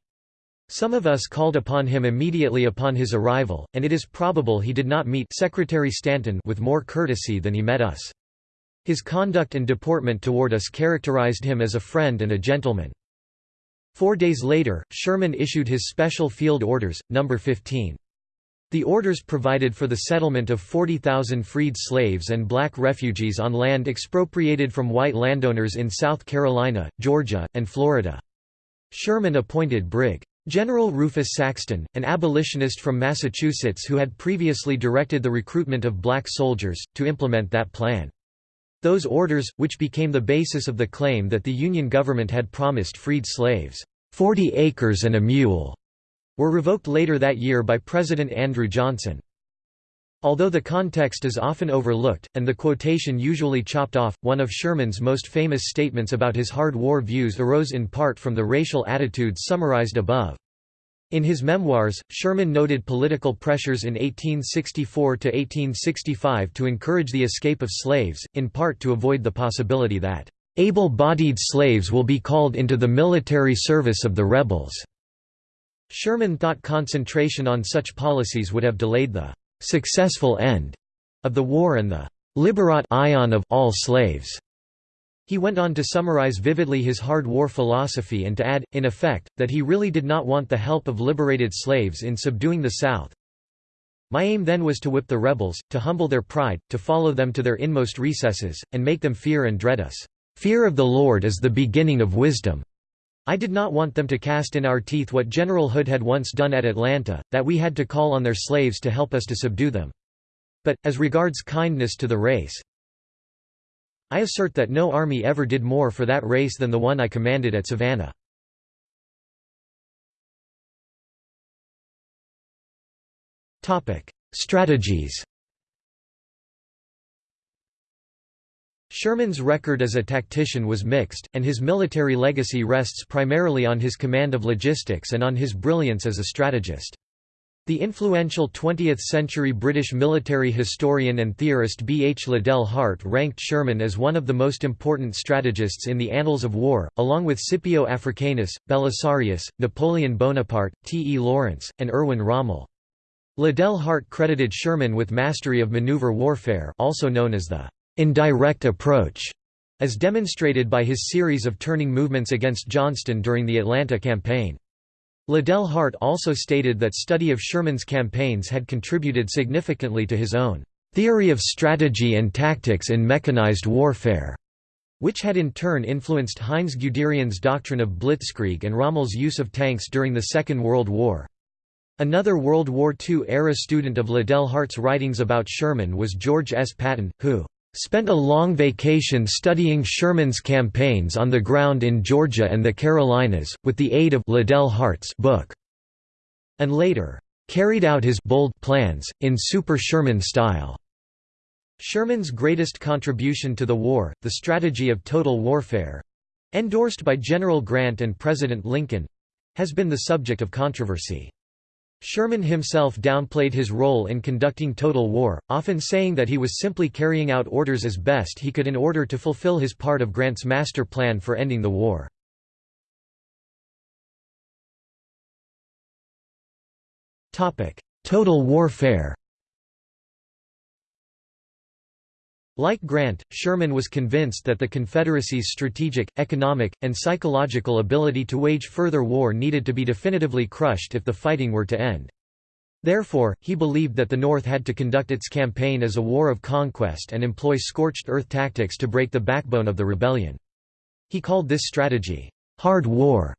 Some of us called upon him immediately upon his arrival, and it is probable he did not meet Secretary Stanton with more courtesy than he met us. His conduct and deportment toward us characterized him as a friend and a gentleman. Four days later, Sherman issued his Special Field Orders, No. 15. The orders provided for the settlement of 40,000 freed slaves and black refugees on land expropriated from white landowners in South Carolina, Georgia, and Florida. Sherman appointed Brig. General Rufus Saxton, an abolitionist from Massachusetts who had previously directed the recruitment of black soldiers, to implement that plan. Those orders, which became the basis of the claim that the Union government had promised freed slaves, 40 acres and a mule, were revoked later that year by President Andrew Johnson. Although the context is often overlooked, and the quotation usually chopped off, one of Sherman's most famous statements about his hard war views arose in part from the racial attitudes summarized above. In his memoirs, Sherman noted political pressures in 1864 to 1865 to encourage the escape of slaves, in part to avoid the possibility that, "...able-bodied slaves will be called into the military service of the rebels." Sherman thought concentration on such policies would have delayed the "...successful end," of the war and the "...liberat ion of all slaves." He went on to summarize vividly his hard war philosophy and to add, in effect, that he really did not want the help of liberated slaves in subduing the South. My aim then was to whip the rebels, to humble their pride, to follow them to their inmost recesses, and make them fear and dread us. Fear of the Lord is the beginning of wisdom. I did not want them to cast in our teeth what General Hood had once done at Atlanta, that we had to call on their slaves to help us to subdue them. But, as regards kindness to the race, I assert that no army ever did more for that race than the one I commanded at Savannah. Strategies Sherman's record as a tactician was mixed, and his military legacy rests primarily on his command of logistics and on his brilliance as a strategist. The influential 20th-century British military historian and theorist B. H. Liddell Hart ranked Sherman as one of the most important strategists in the annals of war, along with Scipio Africanus, Belisarius, Napoleon Bonaparte, T. E. Lawrence, and Erwin Rommel. Liddell Hart credited Sherman with mastery of maneuver warfare also known as the indirect approach, as demonstrated by his series of turning movements against Johnston during the Atlanta campaign. Liddell Hart also stated that study of Sherman's campaigns had contributed significantly to his own theory of strategy and tactics in mechanized warfare, which had in turn influenced Heinz Guderian's doctrine of blitzkrieg and Rommel's use of tanks during the Second World War. Another World War II-era student of Liddell Hart's writings about Sherman was George S. Patton, who spent a long vacation studying Sherman's campaigns on the ground in Georgia and the Carolinas, with the aid of Liddell Hart's book, and later carried out his bold plans, in super Sherman style. Sherman's greatest contribution to the war, the strategy of total warfare—endorsed by General Grant and President Lincoln—has been the subject of controversy. Sherman himself downplayed his role in conducting total war, often saying that he was simply carrying out orders as best he could in order to fulfill his part of Grant's master plan for ending the war. Total warfare Like Grant, Sherman was convinced that the Confederacy's strategic, economic, and psychological ability to wage further war needed to be definitively crushed if the fighting were to end. Therefore, he believed that the North had to conduct its campaign as a war of conquest and employ scorched earth tactics to break the backbone of the rebellion. He called this strategy, "'hard war'".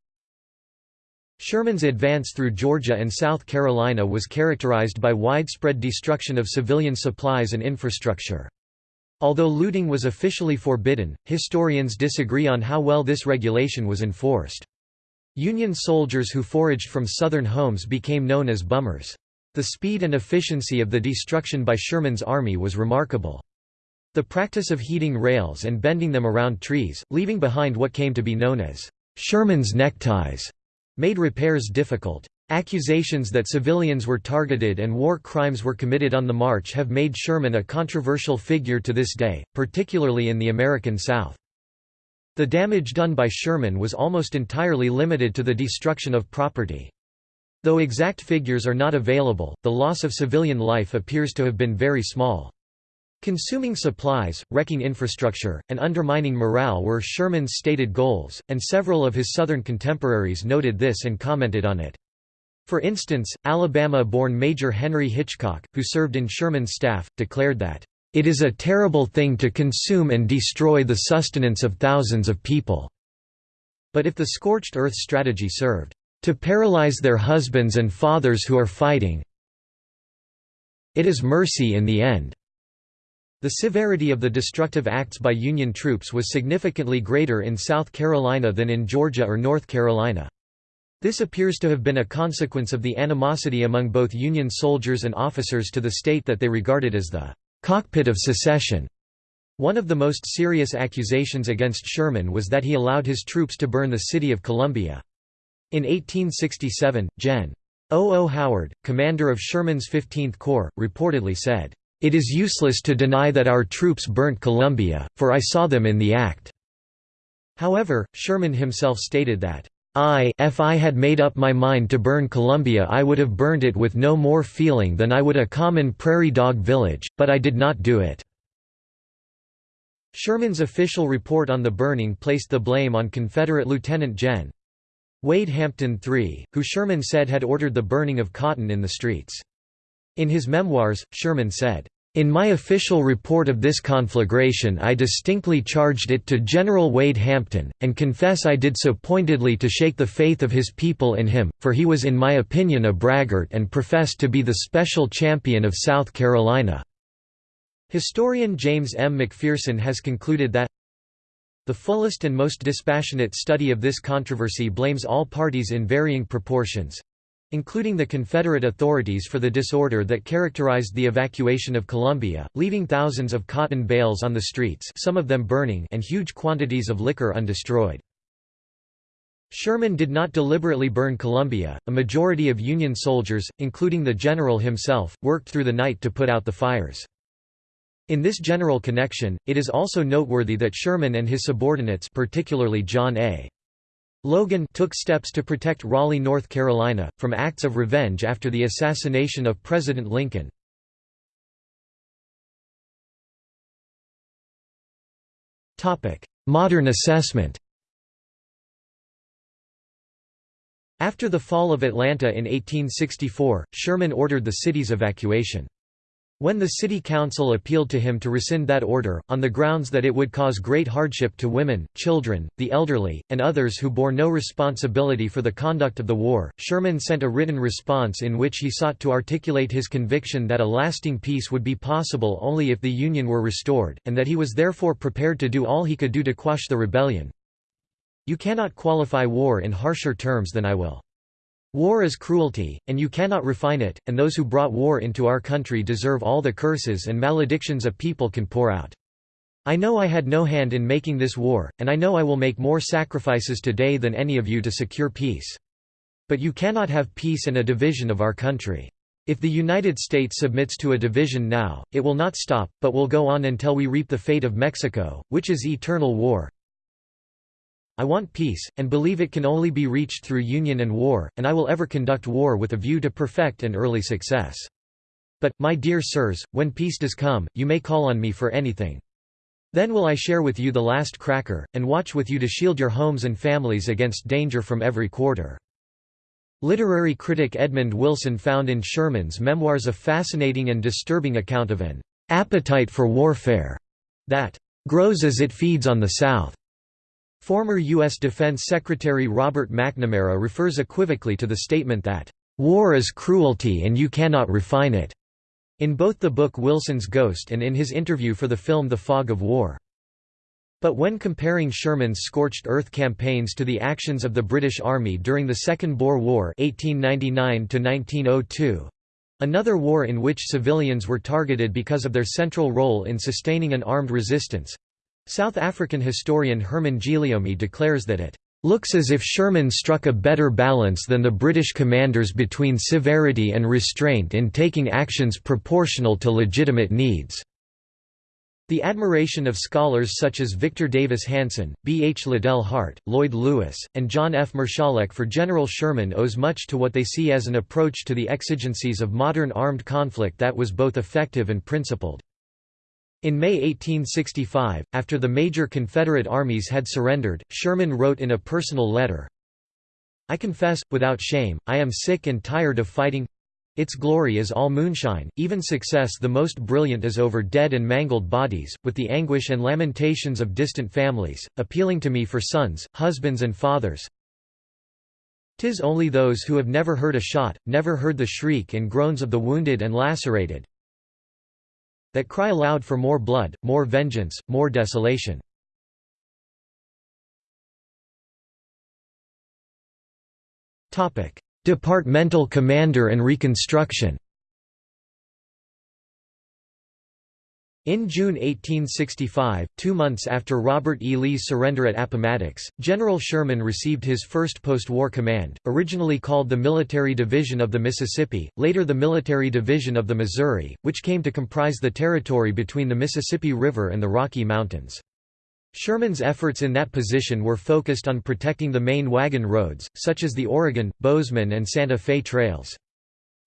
Sherman's advance through Georgia and South Carolina was characterized by widespread destruction of civilian supplies and infrastructure. Although looting was officially forbidden, historians disagree on how well this regulation was enforced. Union soldiers who foraged from Southern homes became known as bummers. The speed and efficiency of the destruction by Sherman's army was remarkable. The practice of heating rails and bending them around trees, leaving behind what came to be known as Sherman's neckties, made repairs difficult. Accusations that civilians were targeted and war crimes were committed on the march have made Sherman a controversial figure to this day, particularly in the American South. The damage done by Sherman was almost entirely limited to the destruction of property. Though exact figures are not available, the loss of civilian life appears to have been very small. Consuming supplies, wrecking infrastructure, and undermining morale were Sherman's stated goals, and several of his Southern contemporaries noted this and commented on it. For instance, Alabama-born Major Henry Hitchcock, who served in Sherman's staff, declared that, "...it is a terrible thing to consume and destroy the sustenance of thousands of people." But if the scorched earth strategy served, "...to paralyze their husbands and fathers who are fighting it is mercy in the end." The severity of the destructive acts by Union troops was significantly greater in South Carolina than in Georgia or North Carolina. This appears to have been a consequence of the animosity among both Union soldiers and officers to the state that they regarded as the cockpit of secession. One of the most serious accusations against Sherman was that he allowed his troops to burn the city of Columbia. In 1867, Gen. O. O. Howard, commander of Sherman's 15th Corps, reportedly said, "...it is useless to deny that our troops burnt Columbia, for I saw them in the act." However, Sherman himself stated that, I if I had made up my mind to burn Columbia I would have burned it with no more feeling than I would a common prairie dog village, but I did not do it." Sherman's official report on the burning placed the blame on Confederate Lieutenant Gen. Wade Hampton III, who Sherman said had ordered the burning of cotton in the streets. In his memoirs, Sherman said, in my official report of this conflagration I distinctly charged it to General Wade Hampton, and confess I did so pointedly to shake the faith of his people in him, for he was in my opinion a braggart and professed to be the special champion of South Carolina." Historian James M. McPherson has concluded that the fullest and most dispassionate study of this controversy blames all parties in varying proportions, including the Confederate authorities for the disorder that characterized the evacuation of Columbia, leaving thousands of cotton bales on the streets some of them burning and huge quantities of liquor undestroyed. Sherman did not deliberately burn Columbia, a majority of Union soldiers, including the general himself, worked through the night to put out the fires. In this general connection, it is also noteworthy that Sherman and his subordinates particularly John A. Logan took steps to protect Raleigh, North Carolina, from acts of revenge after the assassination of President Lincoln. Modern assessment After the fall of Atlanta in 1864, Sherman ordered the city's evacuation. When the city council appealed to him to rescind that order, on the grounds that it would cause great hardship to women, children, the elderly, and others who bore no responsibility for the conduct of the war, Sherman sent a written response in which he sought to articulate his conviction that a lasting peace would be possible only if the Union were restored, and that he was therefore prepared to do all he could do to quash the rebellion. You cannot qualify war in harsher terms than I will. War is cruelty, and you cannot refine it, and those who brought war into our country deserve all the curses and maledictions a people can pour out. I know I had no hand in making this war, and I know I will make more sacrifices today than any of you to secure peace. But you cannot have peace and a division of our country. If the United States submits to a division now, it will not stop, but will go on until we reap the fate of Mexico, which is eternal war. I want peace, and believe it can only be reached through union and war, and I will ever conduct war with a view to perfect and early success. But, my dear sirs, when peace does come, you may call on me for anything. Then will I share with you the last cracker, and watch with you to shield your homes and families against danger from every quarter. Literary critic Edmund Wilson found in Sherman's memoirs a fascinating and disturbing account of an appetite for warfare that grows as it feeds on the South. Former U.S. Defense Secretary Robert McNamara refers equivocally to the statement that, "...war is cruelty and you cannot refine it." in both the book Wilson's Ghost and in his interview for the film The Fog of War. But when comparing Sherman's scorched earth campaigns to the actions of the British Army during the Second Boer War 1899 another war in which civilians were targeted because of their central role in sustaining an armed resistance, South African historian Herman Giliomee declares that it looks as if Sherman struck a better balance than the British commanders between severity and restraint in taking actions proportional to legitimate needs. The admiration of scholars such as Victor Davis Hanson, B. H. Liddell Hart, Lloyd Lewis, and John F. Marszalek for General Sherman owes much to what they see as an approach to the exigencies of modern armed conflict that was both effective and principled. In May 1865, after the major Confederate armies had surrendered, Sherman wrote in a personal letter, I confess, without shame, I am sick and tired of fighting its glory is all moonshine, even success the most brilliant is over dead and mangled bodies, with the anguish and lamentations of distant families, appealing to me for sons, husbands and fathers. Tis only those who have never heard a shot, never heard the shriek and groans of the wounded and lacerated, that cry aloud for more blood, more vengeance, more desolation. Departmental commander and reconstruction In June 1865, two months after Robert E. Lee's surrender at Appomattox, General Sherman received his first post-war command, originally called the Military Division of the Mississippi, later the Military Division of the Missouri, which came to comprise the territory between the Mississippi River and the Rocky Mountains. Sherman's efforts in that position were focused on protecting the main wagon roads, such as the Oregon, Bozeman and Santa Fe trails.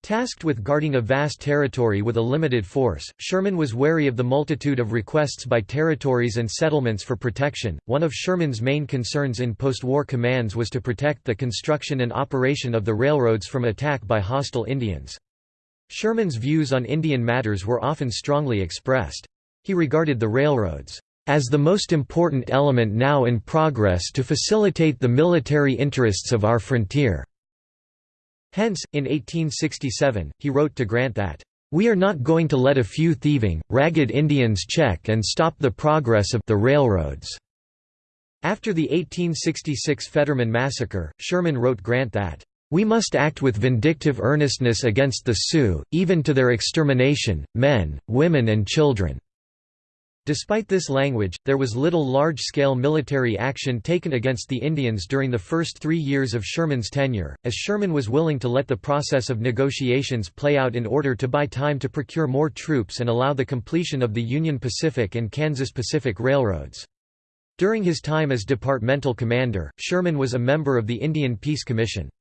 Tasked with guarding a vast territory with a limited force, Sherman was wary of the multitude of requests by territories and settlements for protection. One of Sherman's main concerns in post-war commands was to protect the construction and operation of the railroads from attack by hostile Indians. Sherman's views on Indian matters were often strongly expressed. He regarded the railroads as the most important element now in progress to facilitate the military interests of our frontier. Hence, in 1867, he wrote to Grant that, "...we are not going to let a few thieving, ragged Indians check and stop the progress of the railroads." After the 1866 Fetterman Massacre, Sherman wrote Grant that, "...we must act with vindictive earnestness against the Sioux, even to their extermination, men, women and children." Despite this language, there was little large-scale military action taken against the Indians during the first three years of Sherman's tenure, as Sherman was willing to let the process of negotiations play out in order to buy time to procure more troops and allow the completion of the Union Pacific and Kansas Pacific railroads. During his time as departmental commander, Sherman was a member of the Indian Peace Commission.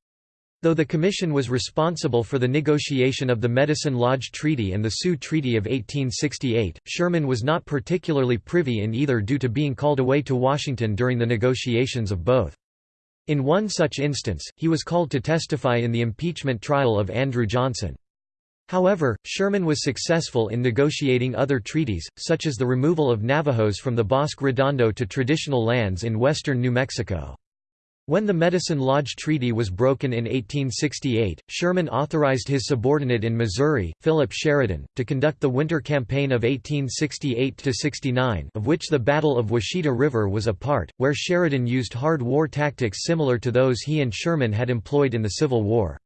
Though the Commission was responsible for the negotiation of the Medicine Lodge Treaty and the Sioux Treaty of 1868, Sherman was not particularly privy in either due to being called away to Washington during the negotiations of both. In one such instance, he was called to testify in the impeachment trial of Andrew Johnson. However, Sherman was successful in negotiating other treaties, such as the removal of Navajos from the Bosque Redondo to traditional lands in western New Mexico. When the Medicine Lodge Treaty was broken in 1868, Sherman authorized his subordinate in Missouri, Philip Sheridan, to conduct the winter campaign of 1868–69 of which the Battle of Washita River was a part, where Sheridan used hard war tactics similar to those he and Sherman had employed in the Civil War.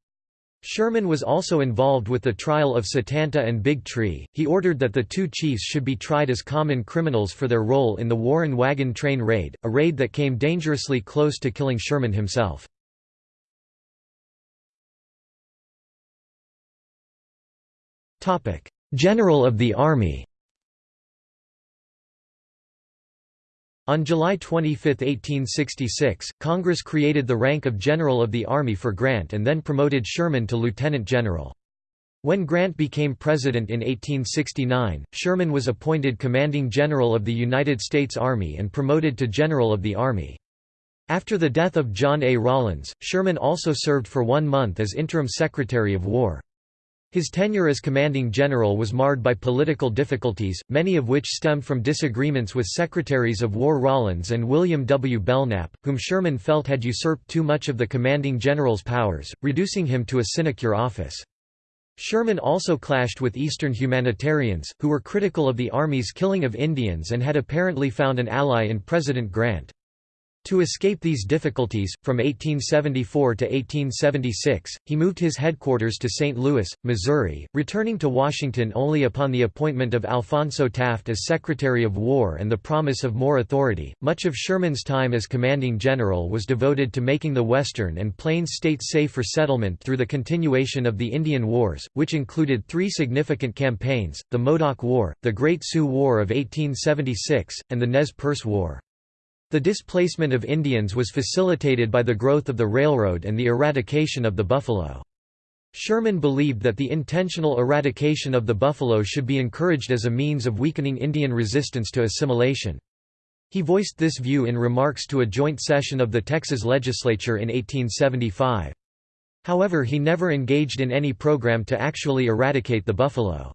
Sherman was also involved with the trial of Satanta and Big Tree. He ordered that the two chiefs should be tried as common criminals for their role in the Warren Wagon Train Raid, a raid that came dangerously close to killing Sherman himself. General of the Army On July 25, 1866, Congress created the rank of General of the Army for Grant and then promoted Sherman to Lieutenant General. When Grant became president in 1869, Sherman was appointed Commanding General of the United States Army and promoted to General of the Army. After the death of John A. Rawlins, Sherman also served for one month as interim Secretary of War. His tenure as commanding general was marred by political difficulties, many of which stemmed from disagreements with Secretaries of War Rawlins and William W. Belknap, whom Sherman felt had usurped too much of the commanding general's powers, reducing him to a sinecure office. Sherman also clashed with Eastern humanitarians, who were critical of the Army's killing of Indians and had apparently found an ally in President Grant. To escape these difficulties, from 1874 to 1876, he moved his headquarters to St. Louis, Missouri, returning to Washington only upon the appointment of Alphonso Taft as Secretary of War and the promise of more authority. Much of Sherman's time as commanding general was devoted to making the western and plains states safe for settlement through the continuation of the Indian Wars, which included three significant campaigns the Modoc War, the Great Sioux War of 1876, and the Nez Perce War. The displacement of Indians was facilitated by the growth of the railroad and the eradication of the buffalo. Sherman believed that the intentional eradication of the buffalo should be encouraged as a means of weakening Indian resistance to assimilation. He voiced this view in remarks to a joint session of the Texas legislature in 1875. However he never engaged in any program to actually eradicate the buffalo.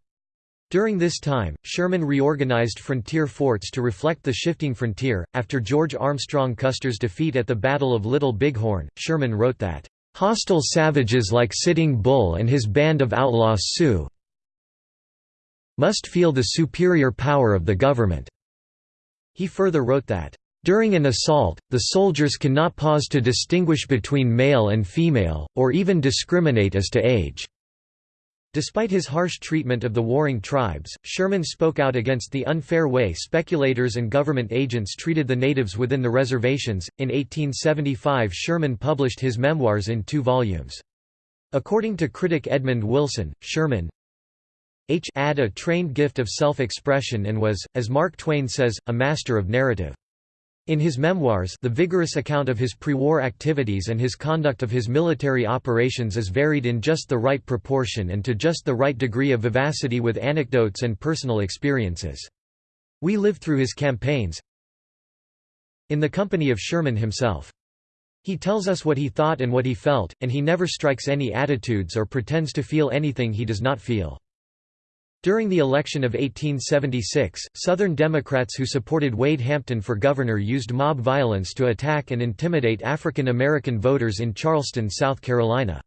During this time, Sherman reorganized frontier forts to reflect the shifting frontier. After George Armstrong Custer's defeat at the Battle of Little Bighorn, Sherman wrote that, Hostile savages like Sitting Bull and his band of outlaw Sioux must feel the superior power of the government." He further wrote that, "...during an assault, the soldiers cannot pause to distinguish between male and female, or even discriminate as to age." Despite his harsh treatment of the warring tribes, Sherman spoke out against the unfair way speculators and government agents treated the natives within the reservations. In 1875, Sherman published his memoirs in two volumes. According to critic Edmund Wilson, Sherman H had a trained gift of self-expression and was, as Mark Twain says, a master of narrative. In his memoirs the vigorous account of his pre-war activities and his conduct of his military operations is varied in just the right proportion and to just the right degree of vivacity with anecdotes and personal experiences. We live through his campaigns in the company of Sherman himself. He tells us what he thought and what he felt, and he never strikes any attitudes or pretends to feel anything he does not feel. During the election of 1876, Southern Democrats who supported Wade Hampton for governor used mob violence to attack and intimidate African American voters in Charleston, South Carolina.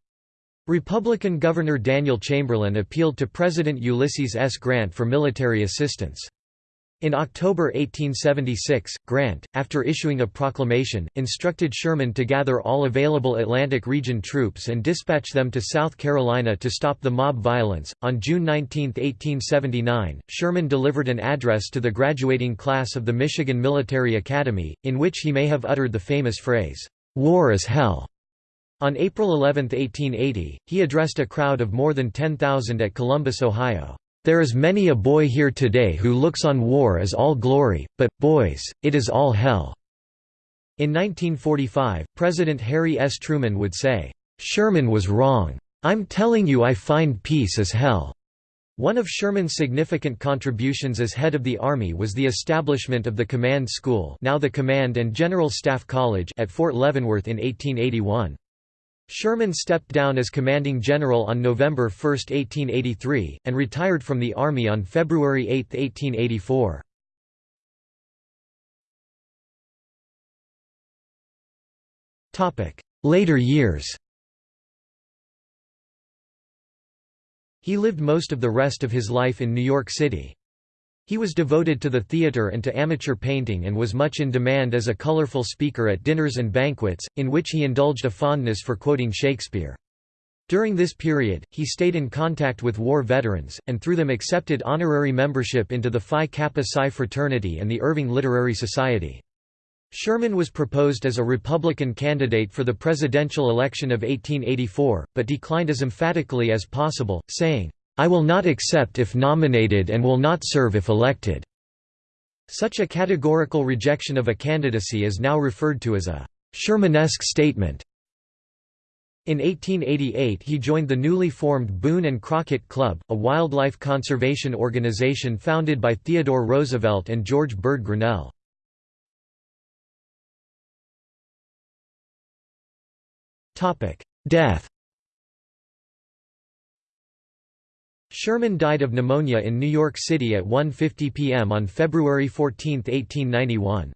Republican Governor Daniel Chamberlain appealed to President Ulysses S. Grant for military assistance. In October 1876, Grant, after issuing a proclamation, instructed Sherman to gather all available Atlantic region troops and dispatch them to South Carolina to stop the mob violence. On June 19, 1879, Sherman delivered an address to the graduating class of the Michigan Military Academy, in which he may have uttered the famous phrase, War is hell. On April 11, 1880, he addressed a crowd of more than 10,000 at Columbus, Ohio. There is many a boy here today who looks on war as all glory, but, boys, it is all hell." In 1945, President Harry S. Truman would say, "'Sherman was wrong. I'm telling you I find peace as hell.'" One of Sherman's significant contributions as head of the Army was the establishment of the Command School now the Command and General Staff College at Fort Leavenworth in 1881. Sherman stepped down as commanding general on November 1, 1883, and retired from the Army on February 8, 1884. Later years He lived most of the rest of his life in New York City. He was devoted to the theatre and to amateur painting and was much in demand as a colorful speaker at dinners and banquets, in which he indulged a fondness for quoting Shakespeare. During this period, he stayed in contact with war veterans, and through them accepted honorary membership into the Phi Kappa Psi fraternity and the Irving Literary Society. Sherman was proposed as a Republican candidate for the presidential election of 1884, but declined as emphatically as possible, saying, "'I will not accept if nominated and will not serve if elected'". Such a categorical rejection of a candidacy is now referred to as a Shermanesque statement. In 1888 he joined the newly formed Boone and Crockett Club, a wildlife conservation organization founded by Theodore Roosevelt and George Bird Grinnell. Death Sherman died of pneumonia in New York City at 1.50 p.m. on February 14, 1891.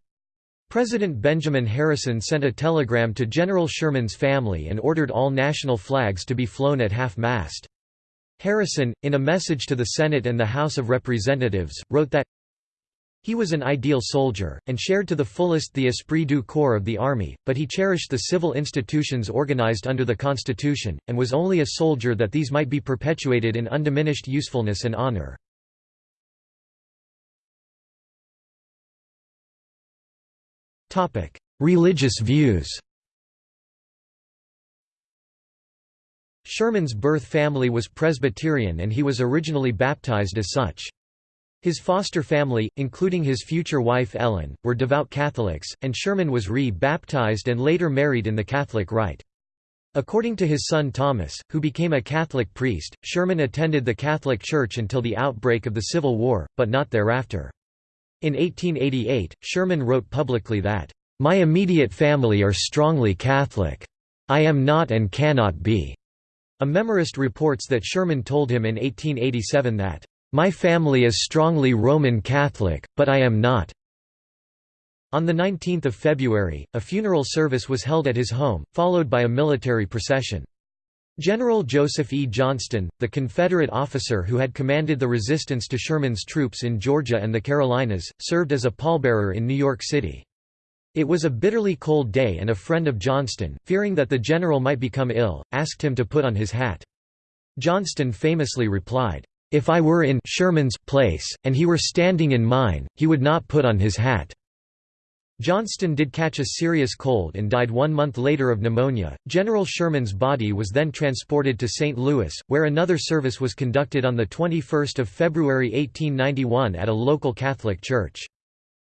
President Benjamin Harrison sent a telegram to General Sherman's family and ordered all national flags to be flown at half-mast. Harrison, in a message to the Senate and the House of Representatives, wrote that he was an ideal soldier, and shared to the fullest the esprit du corps of the Army, but he cherished the civil institutions organized under the Constitution, and was only a soldier that these might be perpetuated in undiminished usefulness and honor. Religious views Sherman's birth family was Presbyterian and he was originally baptized as such. His foster family, including his future wife Ellen, were devout Catholics, and Sherman was re-baptized and later married in the Catholic rite. According to his son Thomas, who became a Catholic priest, Sherman attended the Catholic Church until the outbreak of the Civil War, but not thereafter. In 1888, Sherman wrote publicly that, "...my immediate family are strongly Catholic. I am not and cannot be." A memorist reports that Sherman told him in 1887 that, "...my family is strongly Roman Catholic, but I am not." On 19 February, a funeral service was held at his home, followed by a military procession. General Joseph E. Johnston, the Confederate officer who had commanded the resistance to Sherman's troops in Georgia and the Carolinas, served as a pallbearer in New York City. It was a bitterly cold day and a friend of Johnston, fearing that the general might become ill, asked him to put on his hat. Johnston famously replied, "'If I were in Sherman's place, and he were standing in mine, he would not put on his hat.' Johnston did catch a serious cold and died one month later of pneumonia. General Sherman's body was then transported to St. Louis, where another service was conducted on 21 February 1891 at a local Catholic church.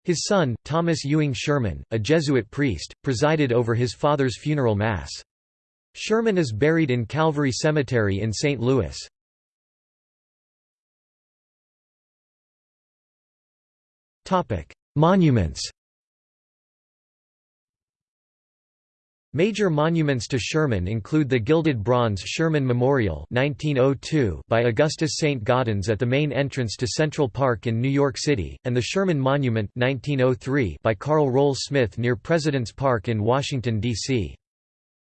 His son, Thomas Ewing Sherman, a Jesuit priest, presided over his father's funeral mass. Sherman is buried in Calvary Cemetery in St. Louis. Monuments Major monuments to Sherman include the gilded bronze Sherman Memorial 1902 by Augustus St. Gaudens at the main entrance to Central Park in New York City, and the Sherman Monument 1903 by Carl Rohl-Smith near President's Park in Washington, D.C.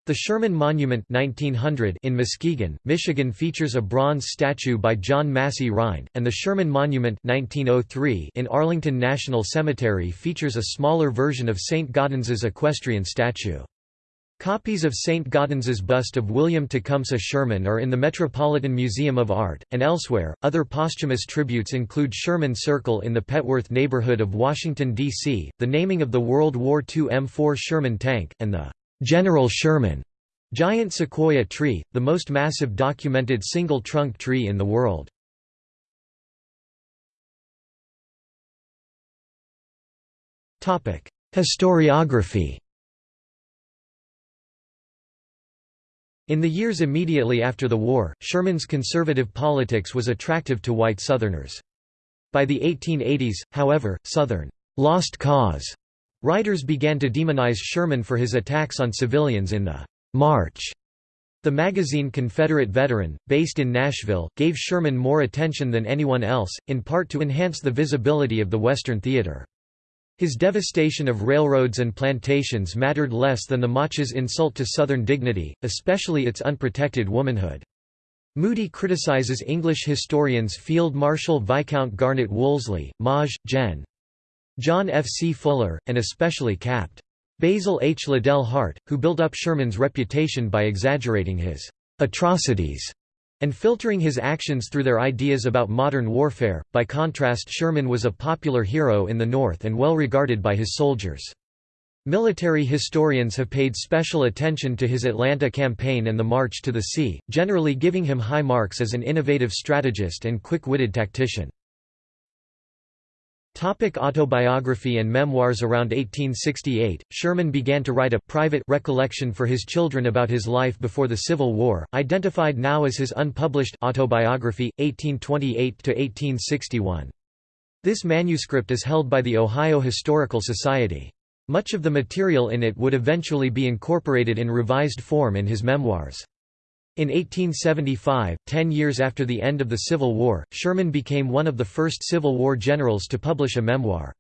The Sherman Monument 1900 in Muskegon, Michigan features a bronze statue by John Massey Rhind, and the Sherman Monument 1903 in Arlington National Cemetery features a smaller version of St. Gaudens's equestrian statue. Copies of St. Gaudens's bust of William Tecumseh Sherman are in the Metropolitan Museum of Art, and elsewhere. Other posthumous tributes include Sherman Circle in the Petworth neighborhood of Washington, D.C., the naming of the World War II M4 Sherman tank, and the General Sherman giant sequoia tree, the most massive documented single trunk tree in the world. Historiography In the years immediately after the war, Sherman's conservative politics was attractive to white Southerners. By the 1880s, however, Southern «lost cause» writers began to demonize Sherman for his attacks on civilians in the «March». The magazine Confederate Veteran, based in Nashville, gave Sherman more attention than anyone else, in part to enhance the visibility of the Western theater. His devastation of railroads and plantations mattered less than the March's insult to Southern dignity, especially its unprotected womanhood. Moody criticizes English historians Field Marshal Viscount Garnet Wolseley, Maj. Gen. John F. C. Fuller, and especially Capt. Basil H. Liddell Hart, who built up Sherman's reputation by exaggerating his atrocities and filtering his actions through their ideas about modern warfare. By contrast, Sherman was a popular hero in the North and well regarded by his soldiers. Military historians have paid special attention to his Atlanta campaign and the March to the Sea, generally giving him high marks as an innovative strategist and quick-witted tactician. Topic autobiography and memoirs Around 1868, Sherman began to write a private recollection for his children about his life before the Civil War, identified now as his unpublished autobiography, 1828–1861. This manuscript is held by the Ohio Historical Society. Much of the material in it would eventually be incorporated in revised form in his memoirs. In 1875, ten years after the end of the Civil War, Sherman became one of the first Civil War generals to publish a memoir.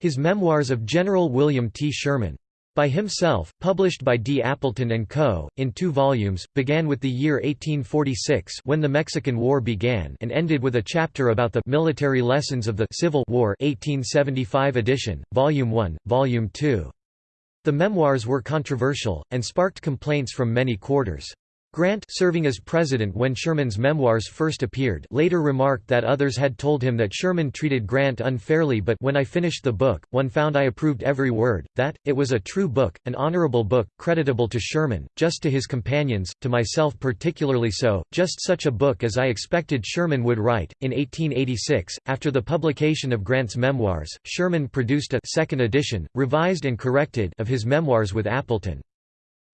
His Memoirs of General William T. Sherman, by himself, published by D. Appleton & Co., in two volumes, began with the year 1846 when the Mexican War began and ended with a chapter about the military lessons of the Civil War 1875 edition, Volume 1, Volume 2. The memoirs were controversial, and sparked complaints from many quarters. Grant serving as president when Sherman's memoirs first appeared later remarked that others had told him that Sherman treated Grant unfairly but when I finished the book, one found I approved every word, that, it was a true book, an honorable book, creditable to Sherman, just to his companions, to myself particularly so, just such a book as I expected Sherman would write. In 1886, after the publication of Grant's memoirs, Sherman produced a second edition, revised and corrected of his memoirs with Appleton.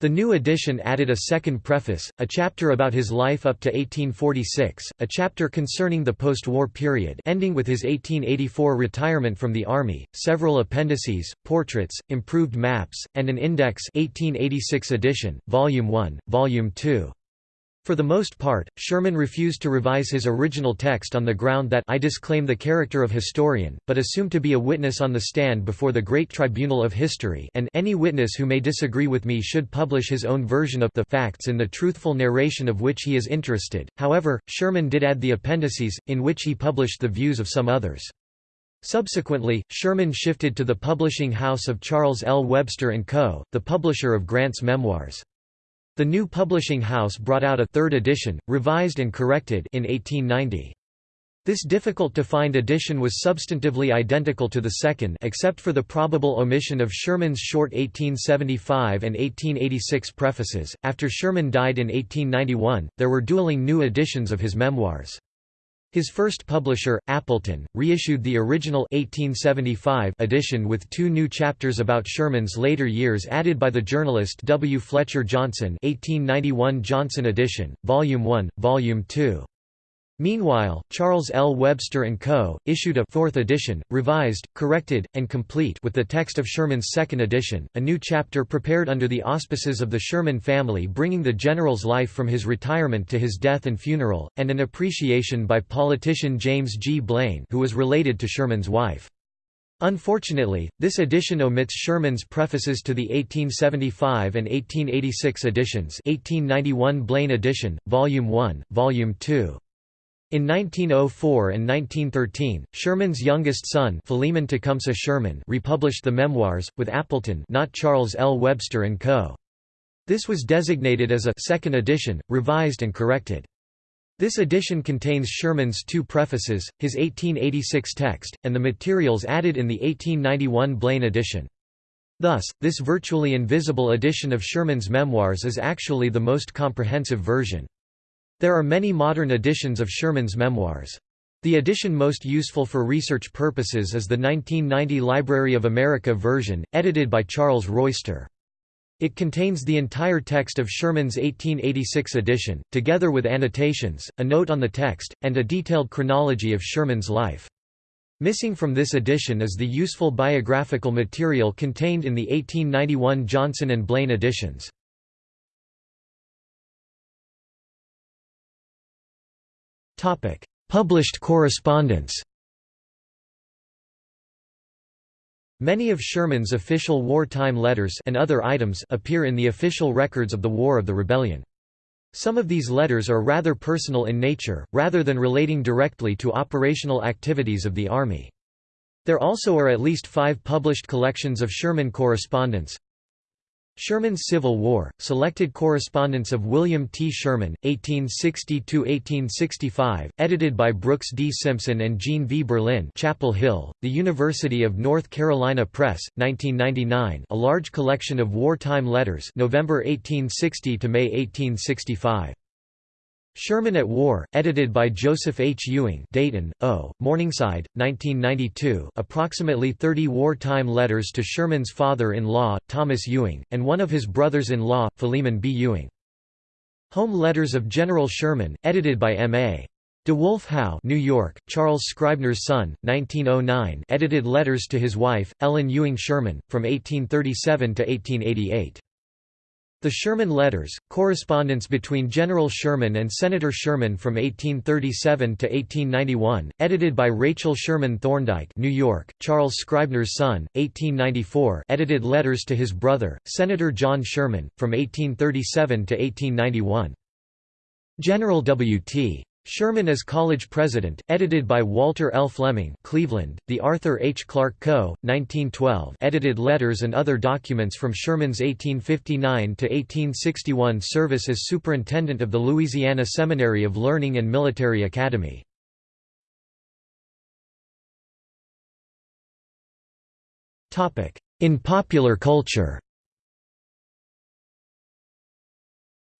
The new edition added a second preface, a chapter about his life up to 1846, a chapter concerning the post-war period ending with his 1884 retirement from the Army, several appendices, portraits, improved maps, and an index 1886 edition, Volume 1, Volume 2. For the most part, Sherman refused to revise his original text on the ground that I disclaim the character of historian, but assume to be a witness on the stand before the great tribunal of history and any witness who may disagree with me should publish his own version of the facts in the truthful narration of which he is interested. However, Sherman did add the appendices, in which he published the views of some others. Subsequently, Sherman shifted to the publishing house of Charles L. Webster & Co., the publisher of Grant's memoirs. The new publishing house brought out a third edition, revised and corrected in 1890. This difficult-to-find edition was substantively identical to the second except for the probable omission of Sherman's short 1875 and 1886 prefaces. After Sherman died in 1891, there were dueling new editions of his memoirs. His first publisher, Appleton, reissued the original 1875 edition with two new chapters about Sherman's later years added by the journalist W. Fletcher Johnson 1891 Johnson edition, Volume 1, Volume 2. Meanwhile, Charles L. Webster & Co. issued a fourth edition, revised, corrected, and complete with the text of Sherman's second edition, a new chapter prepared under the auspices of the Sherman family bringing the general's life from his retirement to his death and funeral, and an appreciation by politician James G. Blaine who was related to Sherman's wife. Unfortunately, this edition omits Sherman's prefaces to the 1875 and 1886 editions 1891 Blaine edition, Volume 1, Volume 2. In 1904 and 1913, Sherman's youngest son Tecumseh Sherman republished the memoirs, with Appleton not Charles L. Webster & Co. This was designated as a second edition, revised and corrected. This edition contains Sherman's two prefaces, his 1886 text, and the materials added in the 1891 Blaine edition. Thus, this virtually invisible edition of Sherman's memoirs is actually the most comprehensive version. There are many modern editions of Sherman's memoirs. The edition most useful for research purposes is the 1990 Library of America version, edited by Charles Royster. It contains the entire text of Sherman's 1886 edition, together with annotations, a note on the text, and a detailed chronology of Sherman's life. Missing from this edition is the useful biographical material contained in the 1891 Johnson and Blaine editions. Published correspondence Many of Sherman's official wartime letters and other items appear in the official records of the War of the Rebellion. Some of these letters are rather personal in nature, rather than relating directly to operational activities of the Army. There also are at least five published collections of Sherman correspondence. Sherman's Civil War, selected correspondence of William T. Sherman, 1860–1865, edited by Brooks D. Simpson and Jean V. Berlin Chapel Hill, The University of North Carolina Press, 1999 a large collection of wartime letters November 1860 to May 1865. Sherman at War, edited by Joseph H. Ewing Dayton, O., Morningside, 1992 approximately 30 wartime letters to Sherman's father-in-law, Thomas Ewing, and one of his brothers-in-law, Philemon B. Ewing. Home Letters of General Sherman, edited by M.A. DeWolf Howe New York, Charles Scribner's son, 1909 edited letters to his wife, Ellen Ewing Sherman, from 1837 to 1888. The Sherman Letters, correspondence between General Sherman and Senator Sherman from 1837 to 1891, edited by Rachel Sherman Thorndike New York, Charles Scribner's son, 1894 edited letters to his brother, Senator John Sherman, from 1837 to 1891. General W.T. Sherman as College President, edited by Walter L. Fleming Cleveland, The Arthur H. Clark Co., 1912 edited letters and other documents from Sherman's 1859–1861 service as Superintendent of the Louisiana Seminary of Learning and Military Academy. In popular culture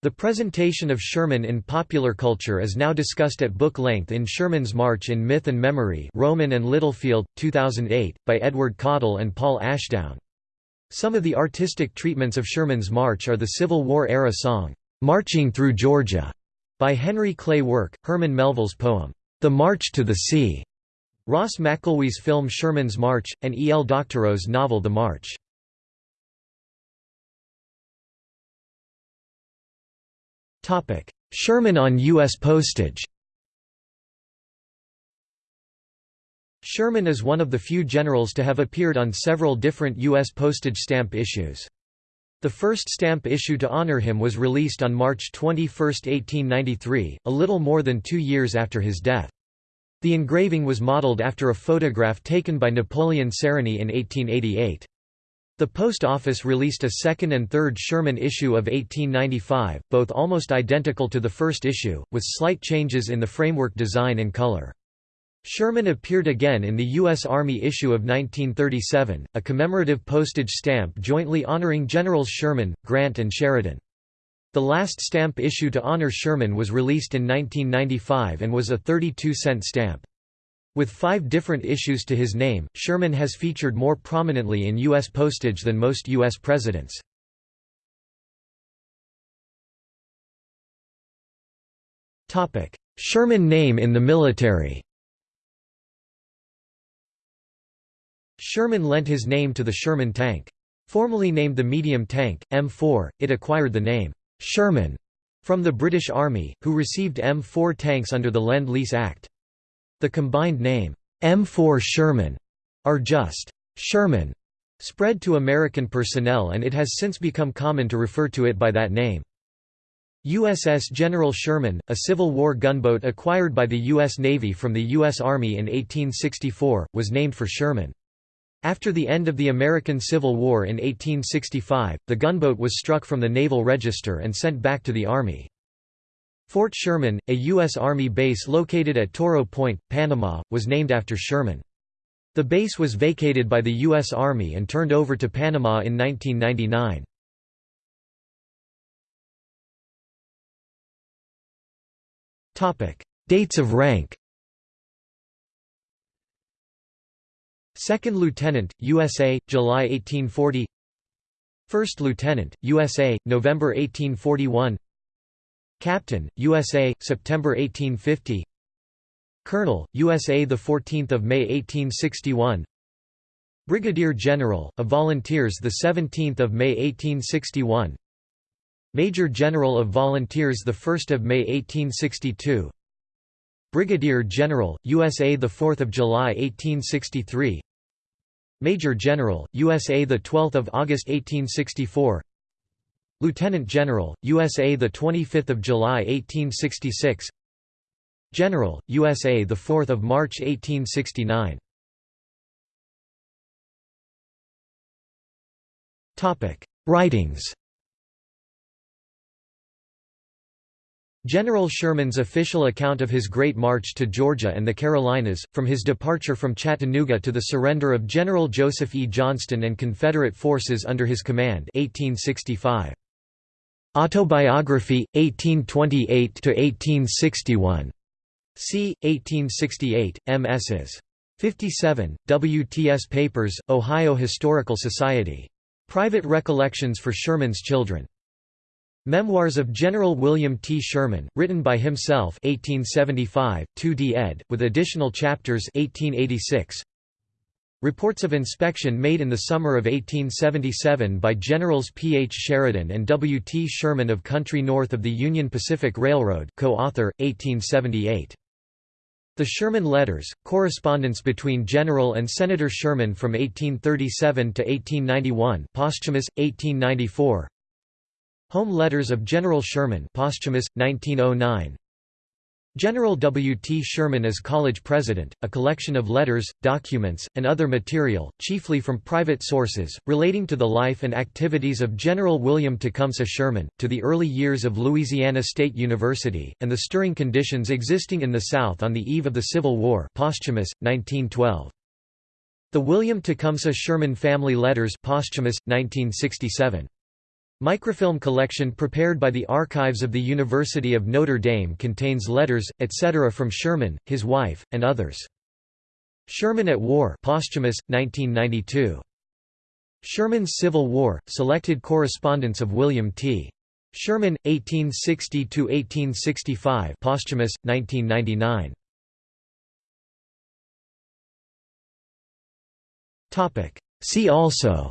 The presentation of Sherman in popular culture is now discussed at book length in Sherman's March in Myth and Memory Rowman and Littlefield, 2008, by Edward Caudill and Paul Ashdown. Some of the artistic treatments of Sherman's March are the Civil War-era song, "'Marching Through Georgia' by Henry Clay Work, Herman Melville's poem, "'The March to the Sea' Ross McElwee's film Sherman's March, and E. L. Doctorow's novel The March. Sherman on U.S. postage Sherman is one of the few generals to have appeared on several different U.S. postage stamp issues. The first stamp issue to honor him was released on March 21, 1893, a little more than two years after his death. The engraving was modeled after a photograph taken by Napoleon Sarony in 1888. The Post Office released a second and third Sherman issue of 1895, both almost identical to the first issue, with slight changes in the framework design and color. Sherman appeared again in the U.S. Army issue of 1937, a commemorative postage stamp jointly honoring Generals Sherman, Grant and Sheridan. The last stamp issue to honor Sherman was released in 1995 and was a 32-cent stamp. With five different issues to his name, Sherman has featured more prominently in U.S. postage than most U.S. presidents. Sherman name in the military Sherman lent his name to the Sherman tank. Formerly named the medium tank, M4, it acquired the name, Sherman, from the British Army, who received M4 tanks under the Lend-Lease Act. The combined name, M4 Sherman, are just Sherman, spread to American personnel and it has since become common to refer to it by that name. USS General Sherman, a Civil War gunboat acquired by the U.S. Navy from the U.S. Army in 1864, was named for Sherman. After the end of the American Civil War in 1865, the gunboat was struck from the Naval Register and sent back to the Army. Fort Sherman, a U.S. Army base located at Toro Point, Panama, was named after Sherman. The base was vacated by the U.S. Army and turned over to Panama in 1999. Dates of rank Second Lieutenant, USA, July 1840 First Lieutenant, USA, November 1841 Captain, USA, September 1850 Colonel, USA 14 May 1861 Brigadier General, of Volunteers 17 May 1861 Major General of Volunteers 1 May 1862 Brigadier General, USA 4 July 1863 Major General, USA 12 August 1864 Lieutenant General, USA the 25th of July 1866 General, USA the 4th of March 1869 Topic Writings General Sherman's official account of his Great March to Georgia and the Carolinas, from his departure from Chattanooga to the surrender of General Joseph E. Johnston and Confederate forces under his command 1865. Autobiography, 1828–1861. c. 1868, M.S.s. 57, WTS Papers, Ohio Historical Society. Private Recollections for Sherman's Children. Memoirs of General William T. Sherman, written by himself 1875, 2d ed., with additional chapters 1886. Reports of inspection made in the summer of 1877 by Generals P. H. Sheridan and W. T. Sherman of country north of the Union Pacific Railroad co-author, 1878. The Sherman Letters, correspondence between General and Senator Sherman from 1837 to 1891 posthumous, 1894 Home Letters of General Sherman posthumous, 1909. General W. T. Sherman as college president, a collection of letters, documents, and other material, chiefly from private sources, relating to the life and activities of General William Tecumseh Sherman, to the early years of Louisiana State University, and the stirring conditions existing in the South on the eve of the Civil War posthumous, 1912. The William Tecumseh Sherman Family Letters posthumous, 1967. Microfilm collection prepared by the Archives of the University of Notre Dame contains letters, etc. from Sherman, his wife, and others. Sherman at War posthumous, 1992. Sherman's Civil War, selected correspondence of William T. Sherman, 1860–1865 posthumous, 1999. See also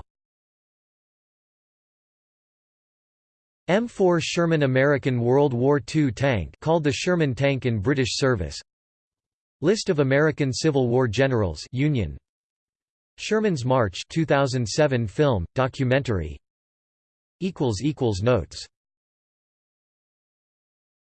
M4 Sherman American World War II tank called the Sherman tank in British service. List of American Civil War generals Union. Sherman's March 2007 film documentary. Equals equals notes